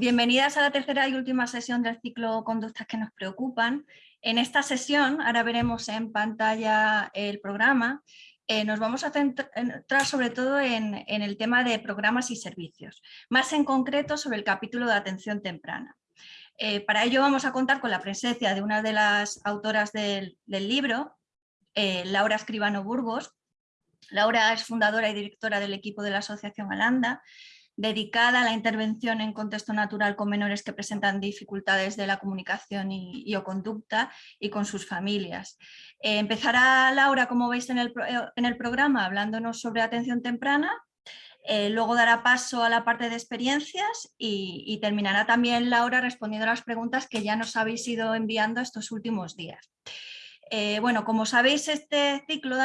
Bienvenidas a la tercera y última sesión del ciclo Conductas que nos preocupan. En esta sesión, ahora veremos en pantalla el programa, eh, nos vamos a centrar sobre todo en, el tema de programas y servicios, más en concreto sobre el capítulo de atención temprana. Eh, para ello vamos a contar con la presencia de una de las autoras del, libro, eh, Laura Escribano Burgos. Laura es fundadora y directora del equipo de la Asociación Alanda, dedicada a la intervención en contexto natural con menores que presentan dificultades de la comunicación y, o conducta y con sus familias. Eh, empezará Laura, como veis en el, eh, en el, programa, hablándonos sobre atención temprana, eh, luego dará paso a la parte de experiencias y, y, terminará también Laura respondiendo a las preguntas que ya nos habéis ido enviando estos últimos días. Eh, bueno, como sabéis, este ciclo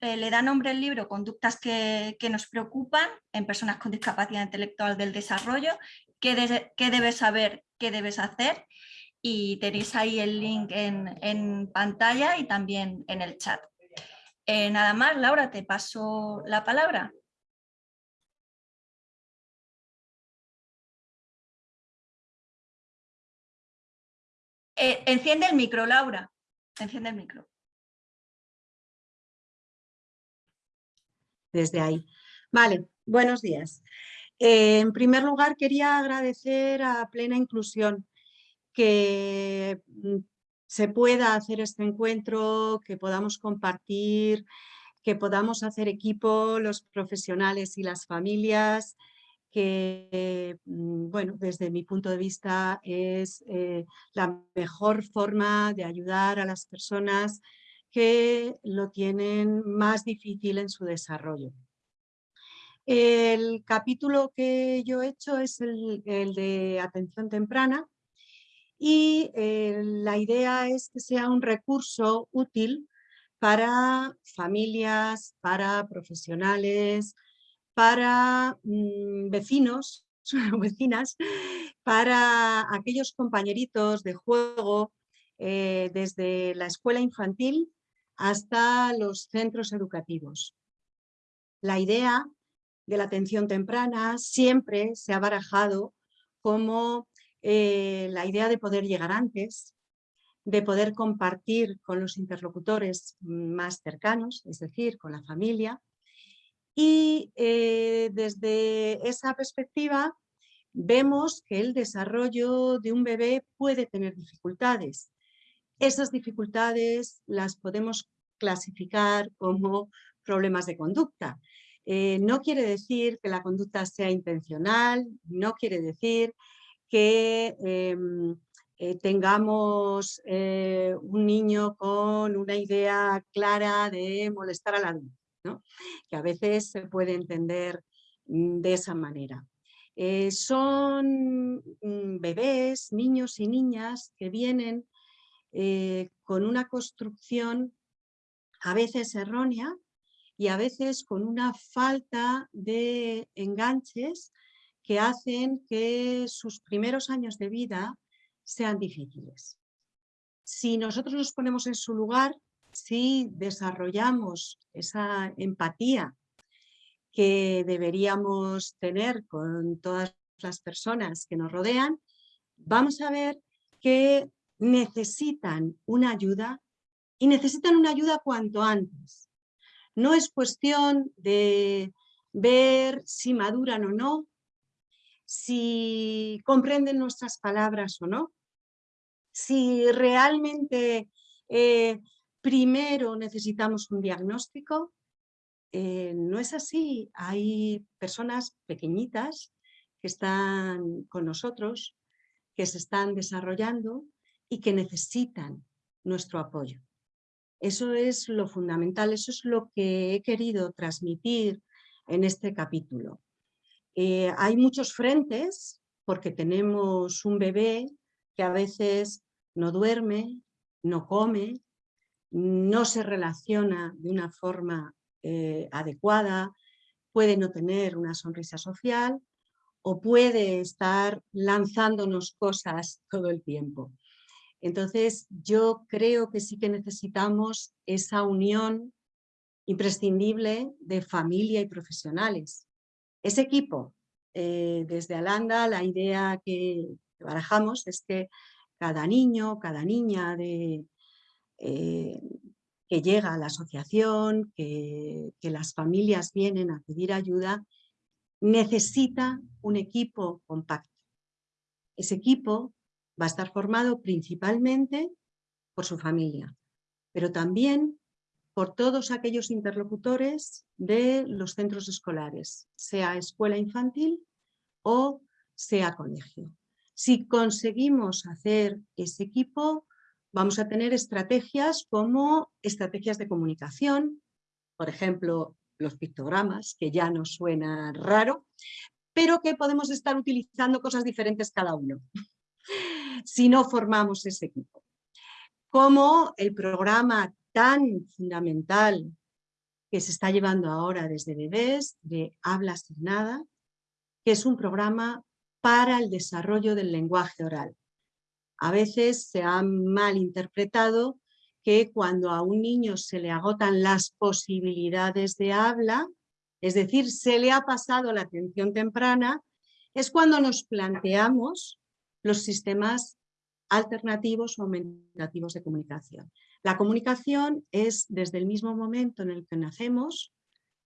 eh, le da nombre al libro Conductas que, nos preocupan en personas con discapacidad intelectual del desarrollo, qué, debes saber, qué debes hacer y tenéis ahí el link en, pantalla y también en el chat. Eh, nada más, Laura, te paso la palabra. enciende el micro, Laura. Enciende el micro. Desde ahí. Vale, buenos días. Eh, en primer lugar, quería agradecer a Plena Inclusión que mm, se pueda hacer este encuentro, que podamos compartir, que podamos hacer equipo los profesionales y las familias, que, mm, bueno, desde mi punto de vista es eh, la mejor forma de ayudar a las personas que lo tienen más difícil en su desarrollo. El capítulo que yo he hecho es el, de atención temprana y eh, la idea es que sea un recurso útil para familias, para profesionales, para mm, vecinos vecinas, para aquellos compañeritos de juego eh, desde la escuela infantil hasta los centros educativos. La idea de la atención temprana siempre se ha barajado como eh, la idea de poder llegar antes, de poder compartir con los interlocutores más cercanos, es decir, con la familia, y eh, desde esa perspectiva vemos que el desarrollo de un bebé puede tener dificultades. Esas dificultades las podemos clasificar como problemas de conducta. Eh, no quiere decir que la conducta sea intencional, no quiere decir que em, eh, tengamos un niño con una idea clara de molestar al adulto que a veces se puede entender mm, de esa manera. Eh, son mm, bebés, niños y niñas que vienen eh, con una construcción a veces errónea y a veces con una falta de enganches que hacen que sus primeros años de vida sean difíciles. Si nosotros nos ponemos en su lugar, si desarrollamos esa empatía que deberíamos tener con todas las personas que nos rodean, vamos a ver que necesitan una ayuda y necesitan una ayuda cuanto antes. No es cuestión de ver si maduran o no, si comprenden nuestras palabras o no, si realmente eh, primero necesitamos un diagnóstico. Eh, no es así, hay personas pequeñitas que están con nosotros, que se están desarrollando y que necesitan nuestro apoyo. Eso es lo fundamental, eso es lo que he querido transmitir en este capítulo. Eh, hay muchos frentes porque tenemos un bebé que a veces no duerme, no come, no se relaciona de una forma eh, adecuada, puede no tener una sonrisa social o puede estar lanzándonos cosas todo el tiempo. Entonces yo creo que sí que necesitamos esa unión imprescindible de familia y profesionales. Ese equipo eh, desde Alanda la idea que barajamos es que cada niño, cada niña de, eh, que llega a la asociación, que, que las familias vienen a pedir ayuda, necesita un equipo compacto. Ese equipo va a estar formado principalmente por su familia, pero también por todos aquellos interlocutores de los centros escolares, sea escuela infantil o sea colegio. Si conseguimos hacer ese equipo, vamos a tener estrategias como estrategias de comunicación, por ejemplo, los pictogramas, que ya nos suena raro, pero que podemos estar utilizando cosas diferentes cada uno, si no formamos ese equipo. Como el programa tan fundamental que se está llevando ahora desde bebés, de Habla sin nada, que es un programa para el desarrollo del lenguaje oral. A veces se ha malinterpretado que cuando a un niño se le agotan las posibilidades de habla, es decir, se le ha pasado la atención temprana, es cuando nos planteamos los sistemas alternativos o aumentativos de comunicación. La comunicación es desde el mismo momento en el que nacemos,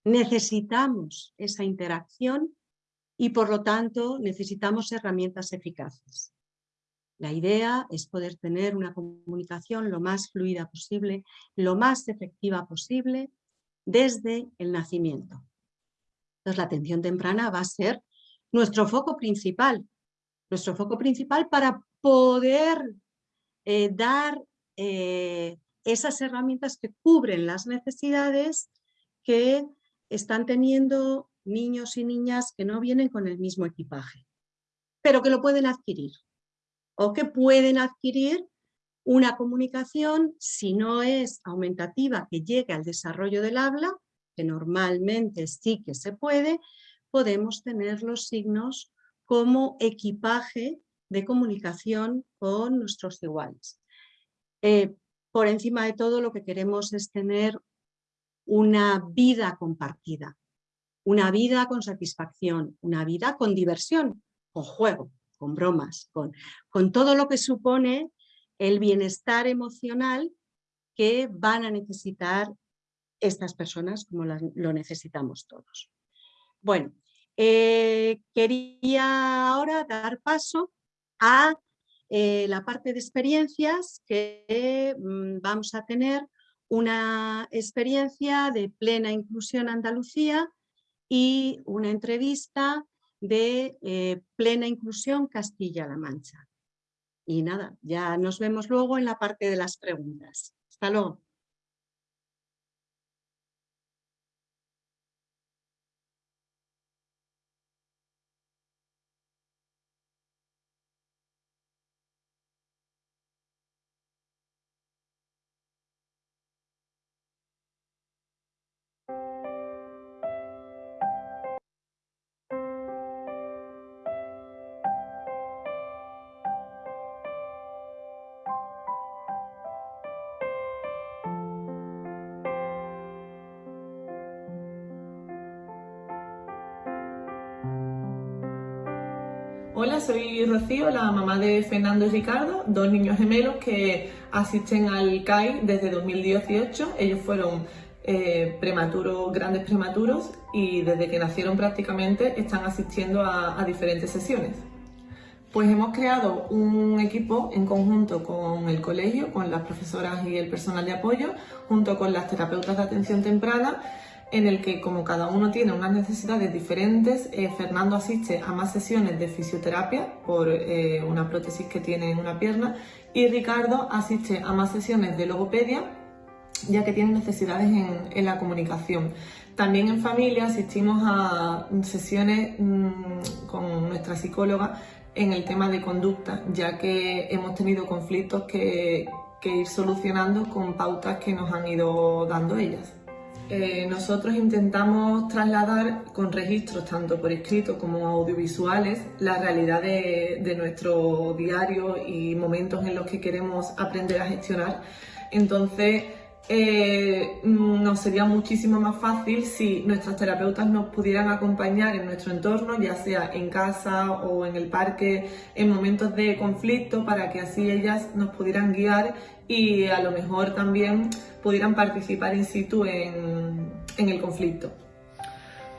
necesitamos esa interacción y por lo tanto necesitamos herramientas eficaces. La idea es poder tener una comunicación lo más fluida posible, lo más efectiva posible desde el nacimiento. Entonces la atención temprana va a ser nuestro foco principal, nuestro foco principal para poder eh, dar eh, esas herramientas que cubren las necesidades que están teniendo niños y niñas que no vienen con el mismo equipaje, pero que lo pueden adquirir o que pueden adquirir una comunicación, si no es aumentativa, que llegue al desarrollo del habla, que normalmente sí que se puede, podemos tener los signos como equipaje de comunicación con nuestros iguales. Eh, por encima de todo lo que queremos es tener una vida compartida, una vida con satisfacción, una vida con diversión, con juego, con bromas, con, con todo lo que supone el bienestar emocional que van a necesitar estas personas como lo necesitamos todos. Bueno, eh, quería ahora dar paso a eh, la parte de experiencias que mm, vamos a tener una experiencia de plena inclusión Andalucía y una entrevista de eh, plena inclusión Castilla-La Mancha. Y nada, ya nos vemos luego en la parte de las preguntas. Hasta luego. La mamá de Fernando y Ricardo, dos niños gemelos que asisten al CAI desde 2018. Ellos fueron eh, prematuros, grandes prematuros y desde que nacieron prácticamente están asistiendo a diferentes sesiones. Pues hemos creado un equipo en conjunto con el colegio, con las profesoras y el personal de apoyo, junto con las terapeutas de atención temprana en el que como cada uno tiene unas necesidades diferentes, eh, Fernando asiste a más sesiones de fisioterapia por eh, una prótesis que tiene en una pierna y Ricardo asiste a más sesiones de logopedia ya que tiene necesidades en, la comunicación. También en familia asistimos a sesiones mm, con nuestra psicóloga en el tema de conducta, ya que hemos tenido conflictos que ir solucionando con pautas que nos han ido dando ellas. Eh, nosotros intentamos trasladar con registros tanto por escrito como audiovisuales la realidad de, nuestro diario y momentos en los que queremos aprender a gestionar. Entonces eh, nos sería muchísimo más fácil si nuestras terapeutas nos pudieran acompañar en nuestro entorno, ya sea en casa o en el parque, en momentos de conflicto, para que así ellas nos pudieran guiar y a lo mejor también pudieran participar in situ en, en el conflicto.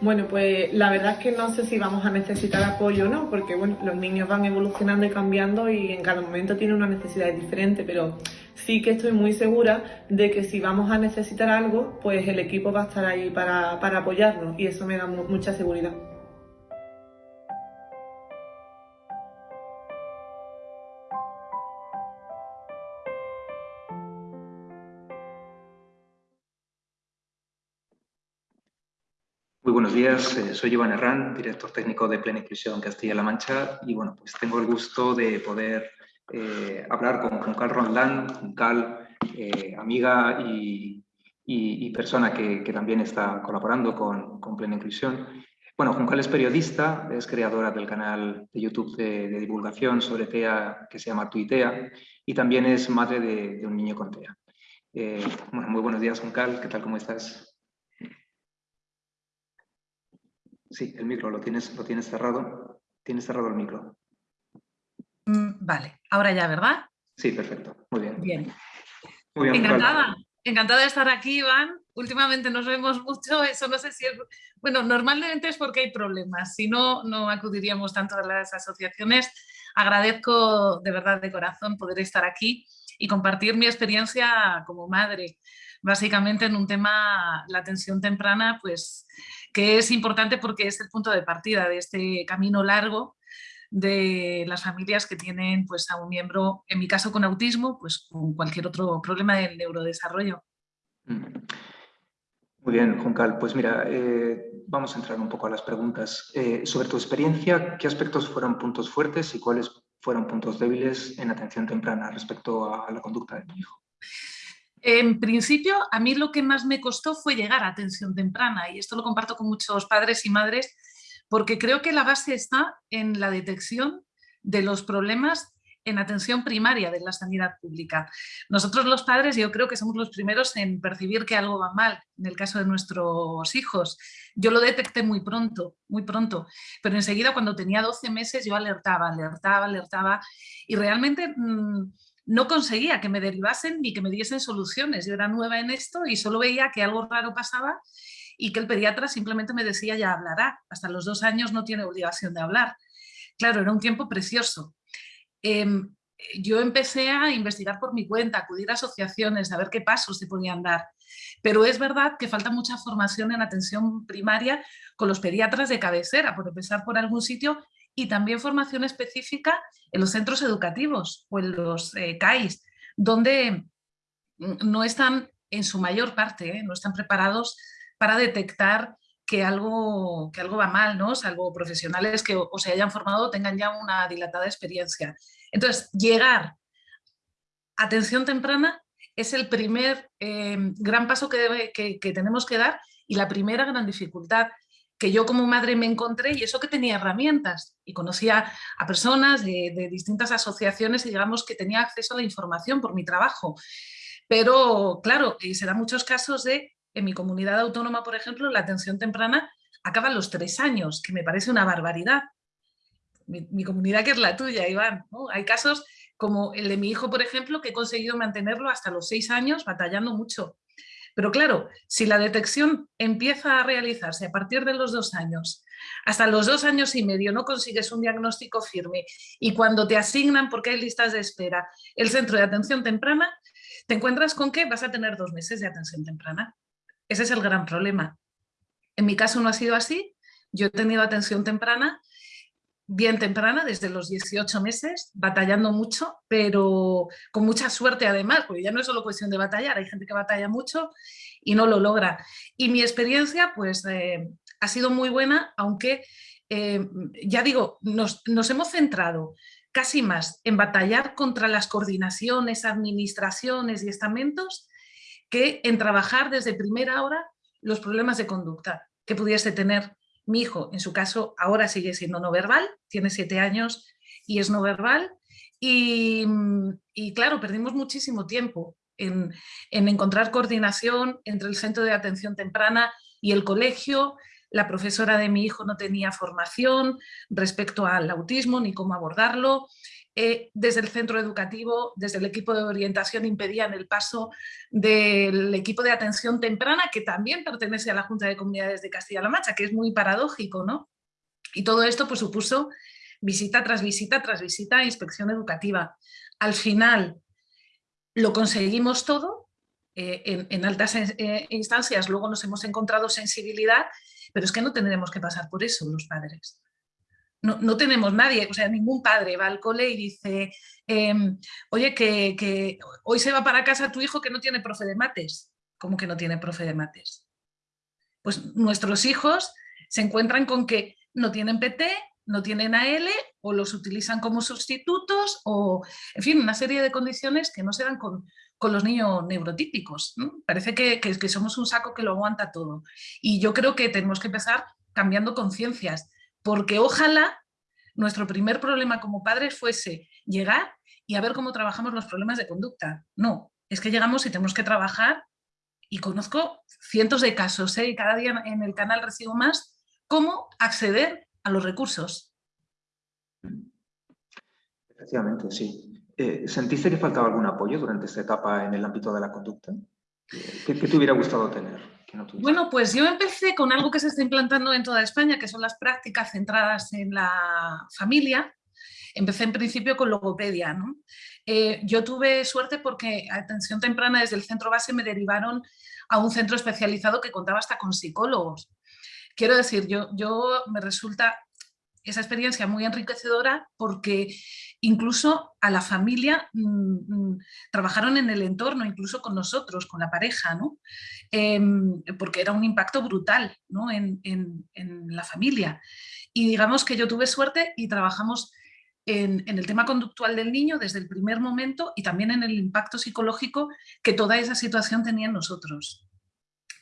Bueno, pues la verdad es que no sé si vamos a necesitar apoyo o no, porque bueno, los niños van evolucionando y cambiando y en cada momento tienen una necesidad diferente, pero sí que estoy muy segura de que si vamos a necesitar algo, pues el equipo va a estar ahí para, para apoyarnos y eso me da mucha seguridad. Muy buenos días, eh, soy Iván Herrán, director técnico de Plena Inclusión Castilla-La Mancha y bueno, pues tengo el gusto de poder eh, hablar con Juncal Ronlán, Juncal, eh, amiga y, persona que, también está colaborando con, Plena Inclusión. Bueno, Juncal es periodista, es creadora del canal de YouTube de, divulgación sobre TEA que se llama Tuitea y también es madre de, un niño con TEA. bueno, muy buenos días, Juncal, ¿qué tal, cómo estás? Sí, el micro lo tienes, lo tienes cerrado. Tienes cerrado el micro. Mm, vale, ahora ya, ¿verdad? Sí, perfecto. Muy bien. Bien. Muy bien encantada, encantada de estar aquí, Iván. Últimamente nos vemos mucho, eso no sé si es... Bueno, normalmente es porque hay problemas, si no, no acudiríamos tanto a las asociaciones. Agradezco de verdad de corazón poder estar aquí y compartir mi experiencia como madre, básicamente en un tema, la atención temprana, pues que es importante porque es el punto de partida de este camino largo de las familias que tienen pues, a un miembro, en mi caso con autismo, pues con cualquier otro problema del neurodesarrollo. Muy bien, Juncal. Pues mira, eh, vamos a entrar un poco a las preguntas. Eh, sobre tu experiencia, ¿qué aspectos fueron puntos fuertes y cuáles fueron puntos débiles en atención temprana respecto a la conducta de tu hijo? En principio, a mí lo que más me costó fue llegar a atención temprana y esto lo comparto con muchos padres y madres porque creo que la base está en la detección de los problemas en atención primaria de la sanidad pública. Nosotros los padres yo creo que somos los primeros en percibir que algo va mal, en el caso de nuestros hijos. Yo lo detecté muy pronto, muy pronto, pero enseguida cuando tenía 12 meses yo alertaba, alertaba, alertaba y realmente... Mm, no conseguía que me derivasen ni que me diesen soluciones. Yo era nueva en esto y solo veía que algo raro pasaba y que el pediatra simplemente me decía ya hablará. Hasta los dos años no tiene obligación de hablar. Claro, era un tiempo precioso. Em, yo empecé a investigar por mi cuenta, acudir a asociaciones, a ver qué pasos se podían dar. Pero es verdad que falta mucha formación en atención primaria con los pediatras de cabecera, por empezar por algún sitio, y también formación específica en los centros educativos o en los eh, CAIS, donde no están en su mayor parte, ¿eh? no están preparados para detectar que algo, que algo va mal, ¿no? salvo profesionales que o, se hayan formado tengan ya una dilatada experiencia. Entonces, llegar atención temprana es el primer eh, gran paso que, tenemos que dar y la primera gran dificultad que yo como madre me encontré y eso que tenía herramientas y conocía a personas de, distintas asociaciones y digamos que tenía acceso a la información por mi trabajo. Pero claro, se dan muchos casos de, en mi comunidad autónoma por ejemplo, la atención temprana acaba a los tres años, que me parece una barbaridad. Mi, comunidad que es la tuya, Iván. Hay casos como el de mi hijo, por ejemplo, que he conseguido mantenerlo hasta los seis años batallando mucho. Pero claro, si la detección empieza a realizarse a partir de los dos años, hasta los dos años y medio no consigues un diagnóstico firme y cuando te asignan, porque hay listas de espera, el centro de atención temprana, te encuentras con que vas a tener dos meses de atención temprana. Ese es el gran problema. En mi caso no ha sido así. Yo he tenido atención temprana bien temprana, desde los 18 meses, batallando mucho, pero con mucha suerte además, porque ya no es solo cuestión de batallar, hay gente que batalla mucho y no lo logra. Y mi experiencia pues eh, ha sido muy buena, aunque eh, ya digo, nos, nos hemos centrado casi más en batallar contra las coordinaciones, administraciones y estamentos que en trabajar desde primera hora los problemas de conducta que pudiese tener mi hijo, en su caso, ahora sigue siendo no verbal, tiene siete años y es no verbal. Y, claro, perdimos muchísimo tiempo en, en encontrar coordinación entre el centro de atención temprana y el colegio, la profesora de mi hijo no tenía formación respecto al autismo ni cómo abordarlo. Eh, desde el centro educativo, desde el equipo de orientación impedían el paso del equipo de atención temprana, que también pertenece a la Junta de Comunidades de Castilla-La Mancha, que es muy paradójico, ¿no? Y todo esto pues, supuso visita tras visita tras visita inspección educativa. Al final lo conseguimos todo, eh, en, altas eh, instancias luego nos hemos encontrado sensibilidad pero es que no tendremos que pasar por eso los padres. No, tenemos nadie, o sea, ningún padre va al cole y dice, em, oye, que, hoy se va para casa tu hijo que no tiene profe de mates. ¿Cómo que no tiene profe de mates? Pues nuestros hijos se encuentran con que no tienen PT, no tienen AL o los utilizan como sustitutos o, en fin, una serie de condiciones que no se dan con, con los niños neurotípicos. Parece que, que, somos un saco que lo aguanta todo. Y yo creo que tenemos que empezar cambiando conciencias, porque ojalá nuestro primer problema como padres fuese llegar y a ver cómo trabajamos los problemas de conducta. No, es que llegamos y tenemos que trabajar y conozco cientos de casos ¿eh? y cada día en el canal recibo más cómo acceder a los recursos. Efectivamente, sí. Eh, ¿Sentiste que faltaba algún apoyo durante esta etapa en el ámbito de la conducta? ¿Qué, te hubiera gustado tener? Bueno, pues yo empecé con algo que se está implantando en toda España, que son las prácticas centradas en la familia. Empecé en principio con logopedia. Eh, yo tuve suerte porque atención temprana desde el centro base me derivaron a un centro especializado que contaba hasta con psicólogos. Quiero decir, yo, yo me resulta esa experiencia muy enriquecedora porque incluso a la familia mm, mm, trabajaron en el entorno, incluso con nosotros, con la pareja, ¿no? Em, porque era un impacto brutal ¿no? en, la familia. Y digamos que yo tuve suerte y trabajamos en, en, el tema conductual del niño desde el primer momento y también en el impacto psicológico que toda esa situación tenía en nosotros.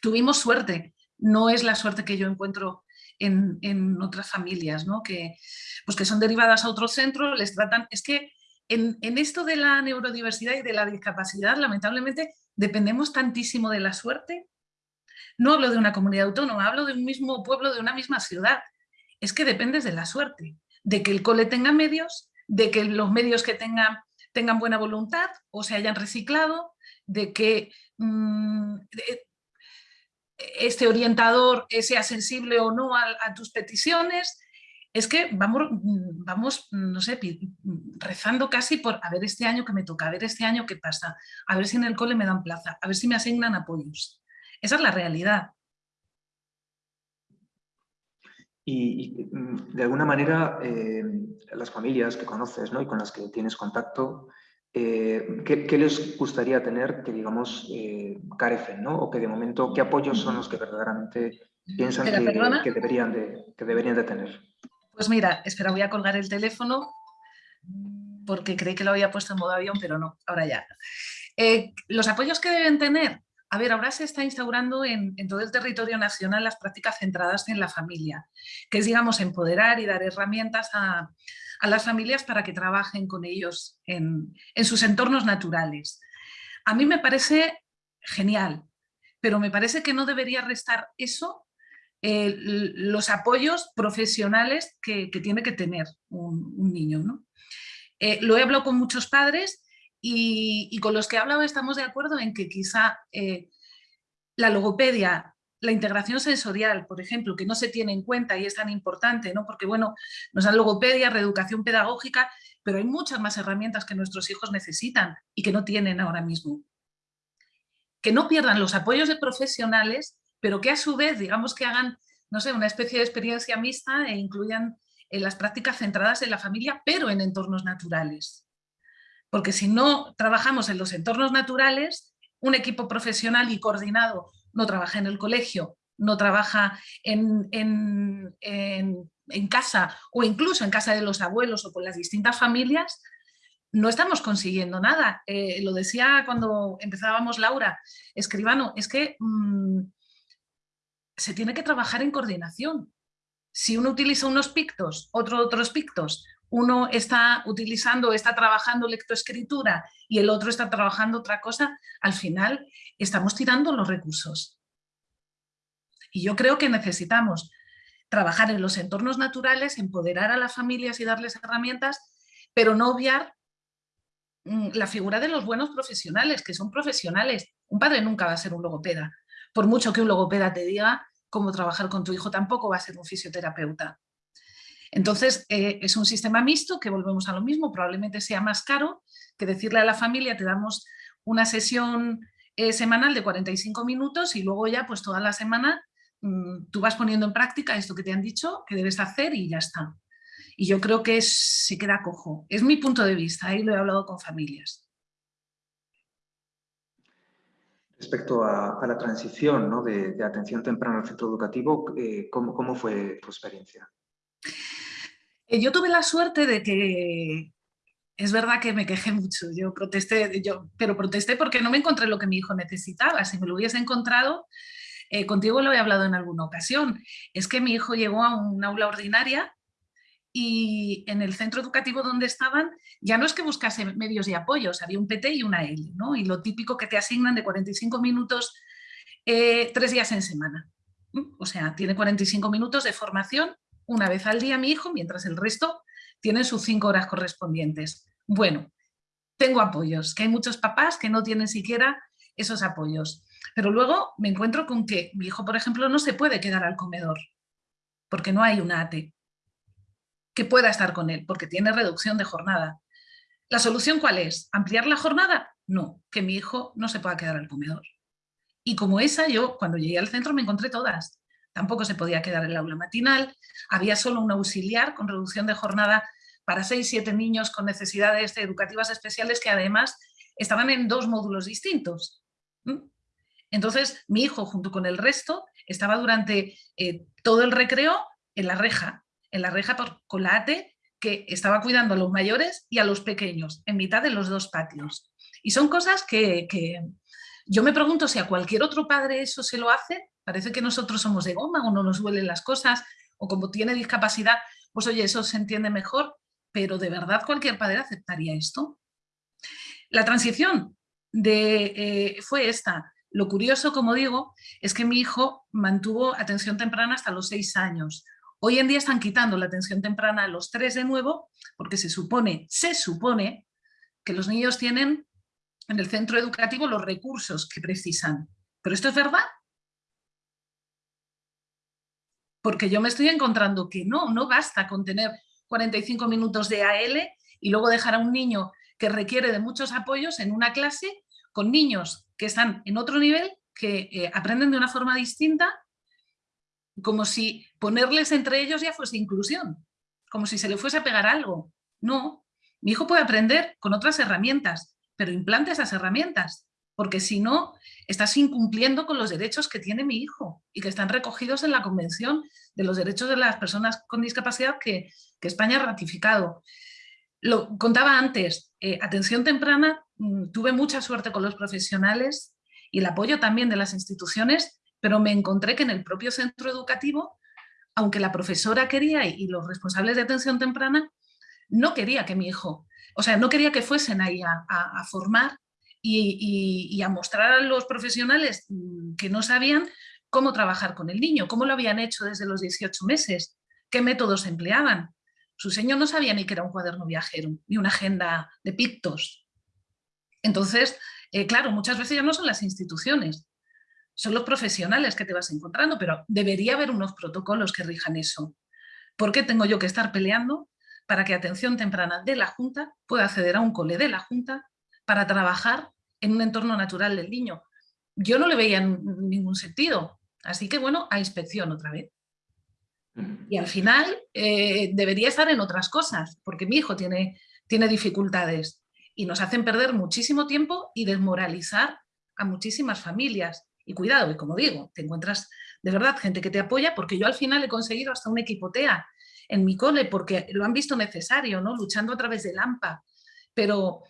Tuvimos suerte, no es la suerte que yo encuentro en, otras familias, ¿no? que, pues que son derivadas a otro centro, les tratan... Es que en, esto de la neurodiversidad y de la discapacidad, lamentablemente, dependemos tantísimo de la suerte. No hablo de una comunidad autónoma, hablo de un mismo pueblo, de una misma ciudad. Es que dependes de la suerte, de que el cole tenga medios, de que los medios que tengan tengan buena voluntad o se hayan reciclado, de que mm, este orientador sea sensible o no a, tus peticiones, es que vamos, vamos, no sé, rezando casi por a ver este año que me toca, a ver este año qué pasa, a ver si en el cole me dan plaza, a ver si me asignan apoyos. Esa es la realidad. Y, mm, de alguna manera eh, las familias que conoces ¿no? y con las que tienes contacto, eh, ¿qué, les gustaría tener que, digamos, eh, carecen, ¿no? O que de momento, ¿qué apoyos son los que verdaderamente piensan que, deberían de, que deberían de tener? Pues mira, espera, voy a colgar el teléfono porque creí que lo había puesto en modo avión, pero no, ahora ya. Eh, los apoyos que deben tener, a ver, ahora se está instaurando en, en, todo el territorio nacional las prácticas centradas en la familia, que es, digamos, empoderar y dar herramientas a, a las familias para que trabajen con ellos en, sus entornos naturales. A mí me parece genial, pero me parece que no debería restar eso eh, los apoyos profesionales que, tiene que tener un, niño. ¿no? Eh, lo he hablado con muchos padres y, con los que he hablado estamos de acuerdo en que quizá eh, la logopedia la integración sensorial, por ejemplo, que no se tiene en cuenta y es tan importante, ¿no? porque bueno, nos dan logopedia, reeducación pedagógica, pero hay muchas más herramientas que nuestros hijos necesitan y que no tienen ahora mismo. Que no pierdan los apoyos de profesionales, pero que a su vez, digamos que hagan, no sé, una especie de experiencia mixta e incluyan en las prácticas centradas en la familia, pero en entornos naturales. Porque si no trabajamos en los entornos naturales, un equipo profesional y coordinado no trabaja en el colegio, no trabaja en, casa o incluso en casa de los abuelos o con las distintas familias, no estamos consiguiendo nada. Eh, lo decía cuando empezábamos Laura, escribano, es que mm, se tiene que trabajar en coordinación. Si uno utiliza unos pictos, otro otros pictos, uno está utilizando, está trabajando lectoescritura y el otro está trabajando otra cosa, al final estamos tirando los recursos. Y yo creo que necesitamos trabajar en los entornos naturales, empoderar a las familias y darles herramientas, pero no obviar mm, la figura de los buenos profesionales, que son profesionales. Un padre nunca va a ser un logopeda. Por mucho que un logopeda te diga cómo trabajar con tu hijo, tampoco va a ser un fisioterapeuta. Entonces, eh, es un sistema mixto que volvemos a lo mismo, probablemente sea más caro que decirle a la familia, te damos una sesión eh, semanal de 45 minutos y luego ya pues toda la semana mm, tú vas poniendo en práctica esto que te han dicho que debes hacer y ya está. Y yo creo que se queda cojo. Es mi punto de vista, ahí lo he hablado con familias. Respecto a, la transición de, atención temprana al centro educativo, eh, ¿cómo, fue tu experiencia? Eh, yo tuve la suerte de que es verdad que me quejé mucho, yo protesté, yo, pero protesté porque no me encontré lo que mi hijo necesitaba. Si me lo hubiese encontrado, eh, contigo lo he hablado en alguna ocasión, es que mi hijo llegó a un aula ordinaria y en el centro educativo donde estaban ya no es que buscase medios y apoyos, había un PT y una L, ¿no? y lo típico que te asignan de 45 minutos eh, tres días en semana. O sea, tiene 45 minutos de formación una vez al día mi hijo, mientras el resto tienen sus cinco horas correspondientes. Bueno, tengo apoyos, que hay muchos papás que no tienen siquiera esos apoyos. Pero luego me encuentro con que mi hijo, por ejemplo, no se puede quedar al comedor, porque no hay una ATE que pueda estar con él, porque tiene reducción de jornada. ¿La solución cuál es? ¿Ampliar la jornada? No, que mi hijo no se pueda quedar al comedor. Y como esa, yo cuando llegué al centro me encontré todas. Tampoco se podía quedar el aula matinal, había solo un auxiliar con reducción de jornada para 6, 7 niños con necesidades educativas especiales que además estaban en dos módulos distintos. Entonces mi hijo junto con el resto estaba durante eh, todo el recreo en la reja, en la reja por colate que estaba cuidando a los mayores y a los pequeños, en mitad de los dos patios. Y son cosas que, yo me pregunto si a cualquier otro padre eso se lo hace, parece que nosotros somos de goma o no nos duelen las cosas, o como tiene discapacidad, pues oye, eso se entiende mejor, pero ¿de verdad cualquier padre aceptaría esto? La transición de, eh, fue esta. Lo curioso, como digo, es que mi hijo mantuvo atención temprana hasta los seis años. Hoy en día están quitando la atención temprana a los tres de nuevo porque se supone, se supone que los niños tienen en el centro educativo los recursos que precisan. ¿Pero esto es verdad? Porque yo me estoy encontrando que no, no basta con tener 45 minutos de AL y luego dejar a un niño que requiere de muchos apoyos en una clase con niños que están en otro nivel, que eh, aprenden de una forma distinta como si ponerles entre ellos ya fuese inclusión, como si se le fuese a pegar algo. No, mi hijo puede aprender con otras herramientas, pero implante esas herramientas, porque si no, estás incumpliendo con los derechos que tiene mi hijo y que están recogidos en la Convención de los Derechos de las Personas con Discapacidad que, España ha ratificado. Lo contaba antes, eh, atención temprana, mm, tuve mucha suerte con los profesionales y el apoyo también de las instituciones pero me encontré que en el propio centro educativo, aunque la profesora quería y los responsables de atención temprana, no quería que mi hijo, o sea, no quería que fuesen ahí a, formar y, a mostrar a los profesionales mm, que no sabían cómo trabajar con el niño, cómo lo habían hecho desde los 18 meses, qué métodos empleaban. Su señor no sabía ni que era un cuaderno viajero, ni una agenda de pictos. Entonces, eh, claro, muchas veces ya no son las instituciones, son los profesionales que te vas encontrando, pero debería haber unos protocolos que rijan eso. ¿Por qué tengo yo que estar peleando para que atención temprana de la Junta pueda acceder a un cole de la Junta para trabajar en un entorno natural del niño? Yo no le veía ningún sentido, así que bueno, a inspección otra vez. Y al final eh, debería estar en otras cosas, porque mi hijo tiene, tiene dificultades y nos hacen perder muchísimo tiempo y desmoralizar a muchísimas familias. Y cuidado, y como digo, te encuentras de verdad gente que te apoya, porque yo al final he conseguido hasta un equipo TEA en mi cole, porque lo han visto necesario, ¿no? luchando a través del AMPA. Pero,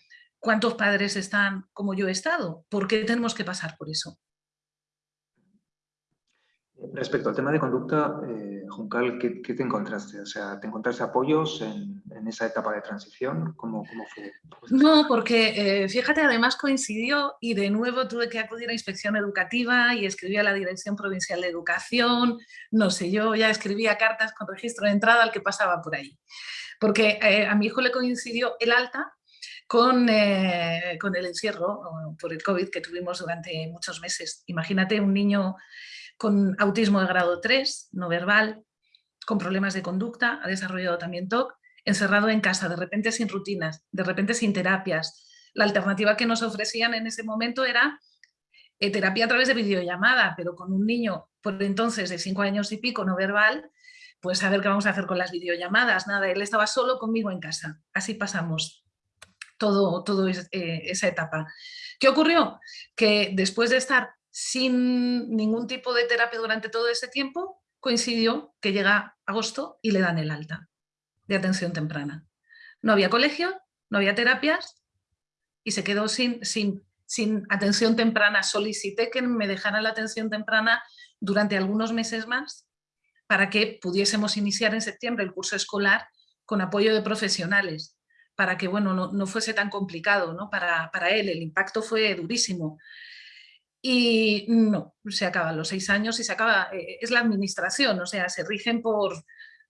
¿cuántos padres están como yo he estado? ¿Por qué tenemos que pasar por eso? Respecto al tema de conducta, eh, Juncal, ¿qué, ¿qué, te encontraste? O sea, ¿te encontraste apoyos en, en esa etapa de transición? ¿Cómo, cómo fue? No, porque eh, fíjate, además coincidió y de nuevo tuve que acudir a inspección educativa y escribí a la Dirección Provincial de Educación, no sé, yo ya escribía cartas con registro de entrada al que pasaba por ahí. Porque eh, a mi hijo le coincidió el alta con, eh, con el encierro por el COVID que tuvimos durante muchos meses. Imagínate un niño con autismo de grado 3, no verbal, con problemas de conducta, ha desarrollado también TOC, encerrado en casa, de repente sin rutinas, de repente sin terapias. La alternativa que nos ofrecían en ese momento era eh, terapia a través de videollamada, pero con un niño por entonces de 5 años y pico no verbal, pues a ver qué vamos a hacer con las videollamadas, nada, él estaba solo conmigo en casa, así pasamos todo, eh, esa etapa. ¿Qué ocurrió? Que después de estar sin ningún tipo de terapia durante todo ese tiempo, coincidió que llega agosto y le dan el alta de atención temprana. No había colegio, no había terapias y se quedó sin, sin, sin atención temprana. Solicité que me dejaran la atención temprana durante algunos meses más para que pudiésemos iniciar en septiembre el curso escolar con apoyo de profesionales, para que bueno, no, no fuese tan complicado ¿no? para, para él. El impacto fue durísimo. Y no, se acaban los seis años y se acaba, eh, es la administración, o sea, se rigen por,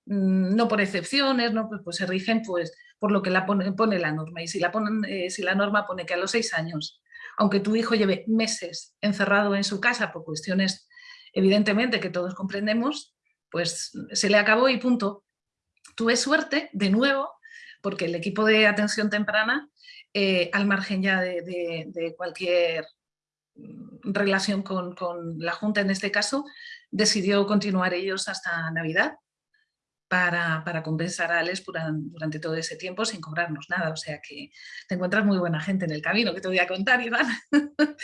mm, no por excepciones, no, pues, pues, se rigen pues, por lo que la pone, pone la norma. Y si la, ponen, eh, si la norma pone que a los seis años, aunque tu hijo lleve meses encerrado en su casa por cuestiones evidentemente que todos comprendemos, pues se le acabó y punto. Tuve suerte, de nuevo, porque el equipo de atención temprana, eh, al margen ya de cualquier relación con, la Junta en este caso, decidió continuar ellos hasta Navidad para, compensar a Alex durante todo ese tiempo sin cobrarnos nada. O sea que te encuentras muy buena gente en el camino, que te voy a contar, Iván.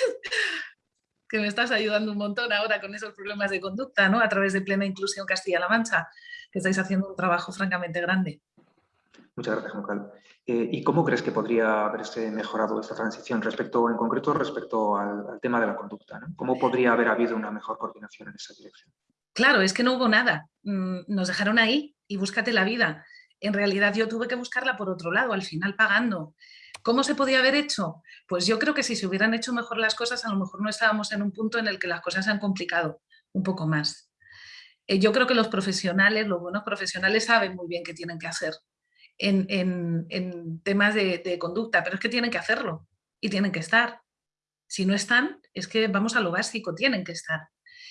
que me estás ayudando un montón ahora con esos problemas de conducta, ¿no? A través de Plena Inclusión Castilla-La Mancha, que estáis haciendo un trabajo francamente grande. Muchas gracias, Juncal. Eh, ¿Y cómo crees que podría haberse mejorado esta transición respecto, en concreto respecto al, tema de la conducta? ¿Cómo podría haber habido una mejor coordinación en esa dirección? Claro, es que no hubo nada. Mm, nos dejaron ahí y búscate la vida. En realidad yo tuve que buscarla por otro lado, al final pagando. ¿Cómo se podía haber hecho? Pues yo creo que si se hubieran hecho mejor las cosas, a lo mejor no estábamos en un punto en el que las cosas se han complicado un poco más. Eh, yo creo que los profesionales, los buenos profesionales saben muy bien qué tienen que hacer en, temas de, conducta, pero es que tienen que hacerlo y tienen que estar. Si no están, es que vamos a lo básico, tienen que estar.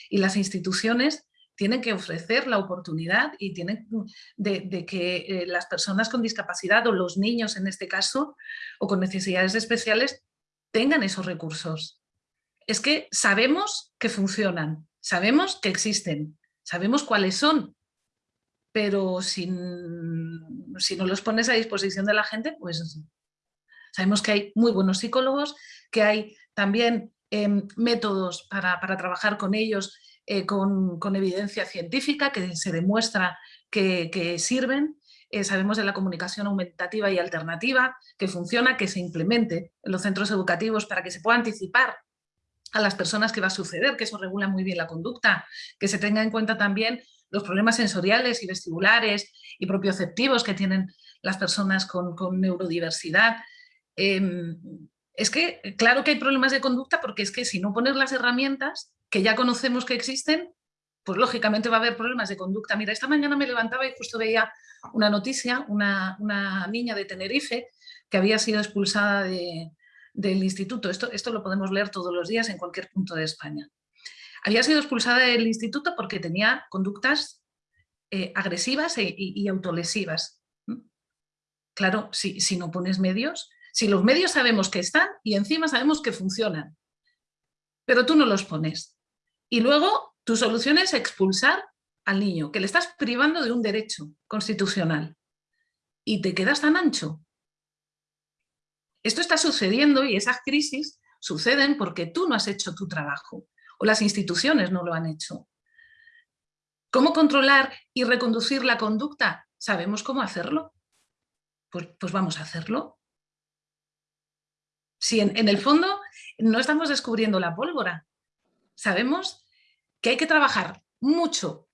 Y las instituciones tienen que ofrecer la oportunidad y tienen de, que eh, las personas con discapacidad o los niños en este caso o con necesidades especiales tengan esos recursos. Es que sabemos que funcionan, sabemos que existen, sabemos cuáles son, pero si no los pones a disposición de la gente, pues sabemos que hay muy buenos psicólogos, que hay también em, métodos para, trabajar con ellos eh, con, evidencia científica que se demuestra que, sirven, eh, sabemos de la comunicación aumentativa y alternativa, que funciona, que se implemente en los centros educativos para que se pueda anticipar a las personas que va a suceder, que eso regula muy bien la conducta, que se tenga en cuenta también los problemas sensoriales y vestibulares y propioceptivos que tienen las personas con, neurodiversidad. Em, es que, claro que hay problemas de conducta porque es que si no pones las herramientas que ya conocemos que existen, pues lógicamente va a haber problemas de conducta. Mira, esta mañana me levantaba y justo veía una noticia, una, niña de Tenerife que había sido expulsada del instituto. Esto, esto lo podemos leer todos los días en cualquier punto de España. Había sido expulsada del instituto porque tenía conductas eh, agresivas e, y, autolesivas. Claro, si, si no pones medios, si los medios sabemos que están y encima sabemos que funcionan, pero tú no los pones. Y luego tu solución es expulsar al niño, que le estás privando de un derecho constitucional y te quedas tan ancho. Esto está sucediendo y esas crisis suceden porque tú no has hecho tu trabajo o las instituciones no lo han hecho. ¿Cómo controlar y reconducir la conducta? ¿Sabemos cómo hacerlo? Pues, pues vamos a hacerlo. Si en, el fondo no estamos descubriendo la pólvora, sabemos que hay que trabajar mucho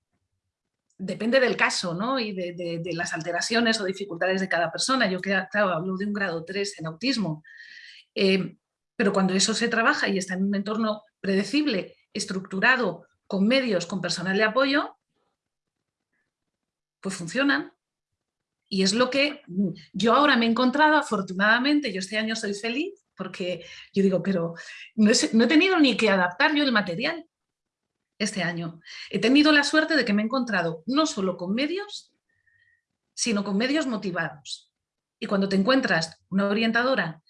depende del caso ¿no? y de, las alteraciones o dificultades de cada persona. Yo claro, hablo de un grado 3 en autismo. Eh, pero cuando eso se trabaja y está en un entorno predecible, estructurado, con medios, con personal de apoyo, pues funcionan. Y es lo que yo ahora me he encontrado, afortunadamente, yo este año soy feliz, porque yo digo, pero no he, tenido ni que adaptar yo el material este año. He tenido la suerte de que me he encontrado no solo con medios, sino con medios motivados. Y cuando te encuentras una orientadora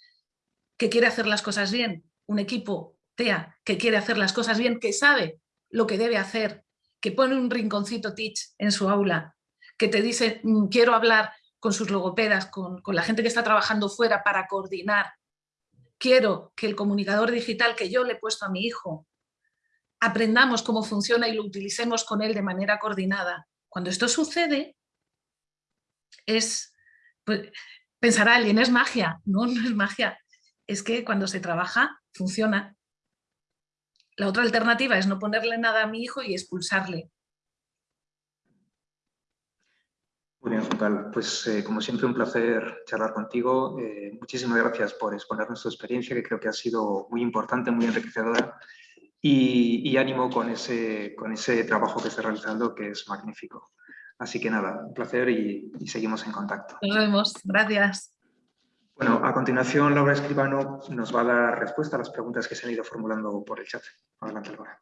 que quiere hacer las cosas bien, un equipo Que quiere hacer las cosas bien, que sabe lo que debe hacer, que pone un rinconcito Teach en su aula, que te dice mm, quiero hablar con sus logopedas, con, con la gente que está trabajando fuera para coordinar, quiero que el comunicador digital que yo le he puesto a mi hijo aprendamos cómo funciona y lo utilicemos con él de manera coordinada. Cuando esto sucede, es, pues, pensará alguien, es magia. No, no es magia es que cuando se trabaja funciona. La otra alternativa es no ponerle nada a mi hijo y expulsarle. Muy bien, Juncal. Pues eh, como siempre un placer charlar contigo. Eh, muchísimas gracias por exponernos tu experiencia, que creo que ha sido muy importante, muy enriquecedora. Y, ánimo con ese, con ese trabajo que estás realizando, que es magnífico. Así que nada, un placer y seguimos en contacto. Nos vemos. Gracias. Bueno, a continuación Laura Escribano nos va a dar respuesta a las preguntas que se han ido formulando por el chat. Adelante, Laura.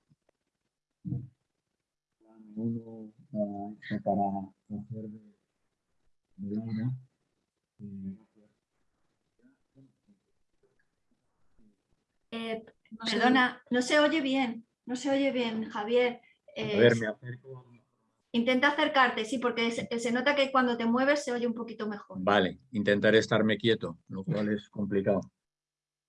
Eh, perdona, no se oye bien, no se oye bien, Javier. a ver, me acerco Intenta acercarte, sí, porque se, nota que cuando te mueves se oye un poquito mejor. Vale, intentaré estarme quieto, lo cual es complicado.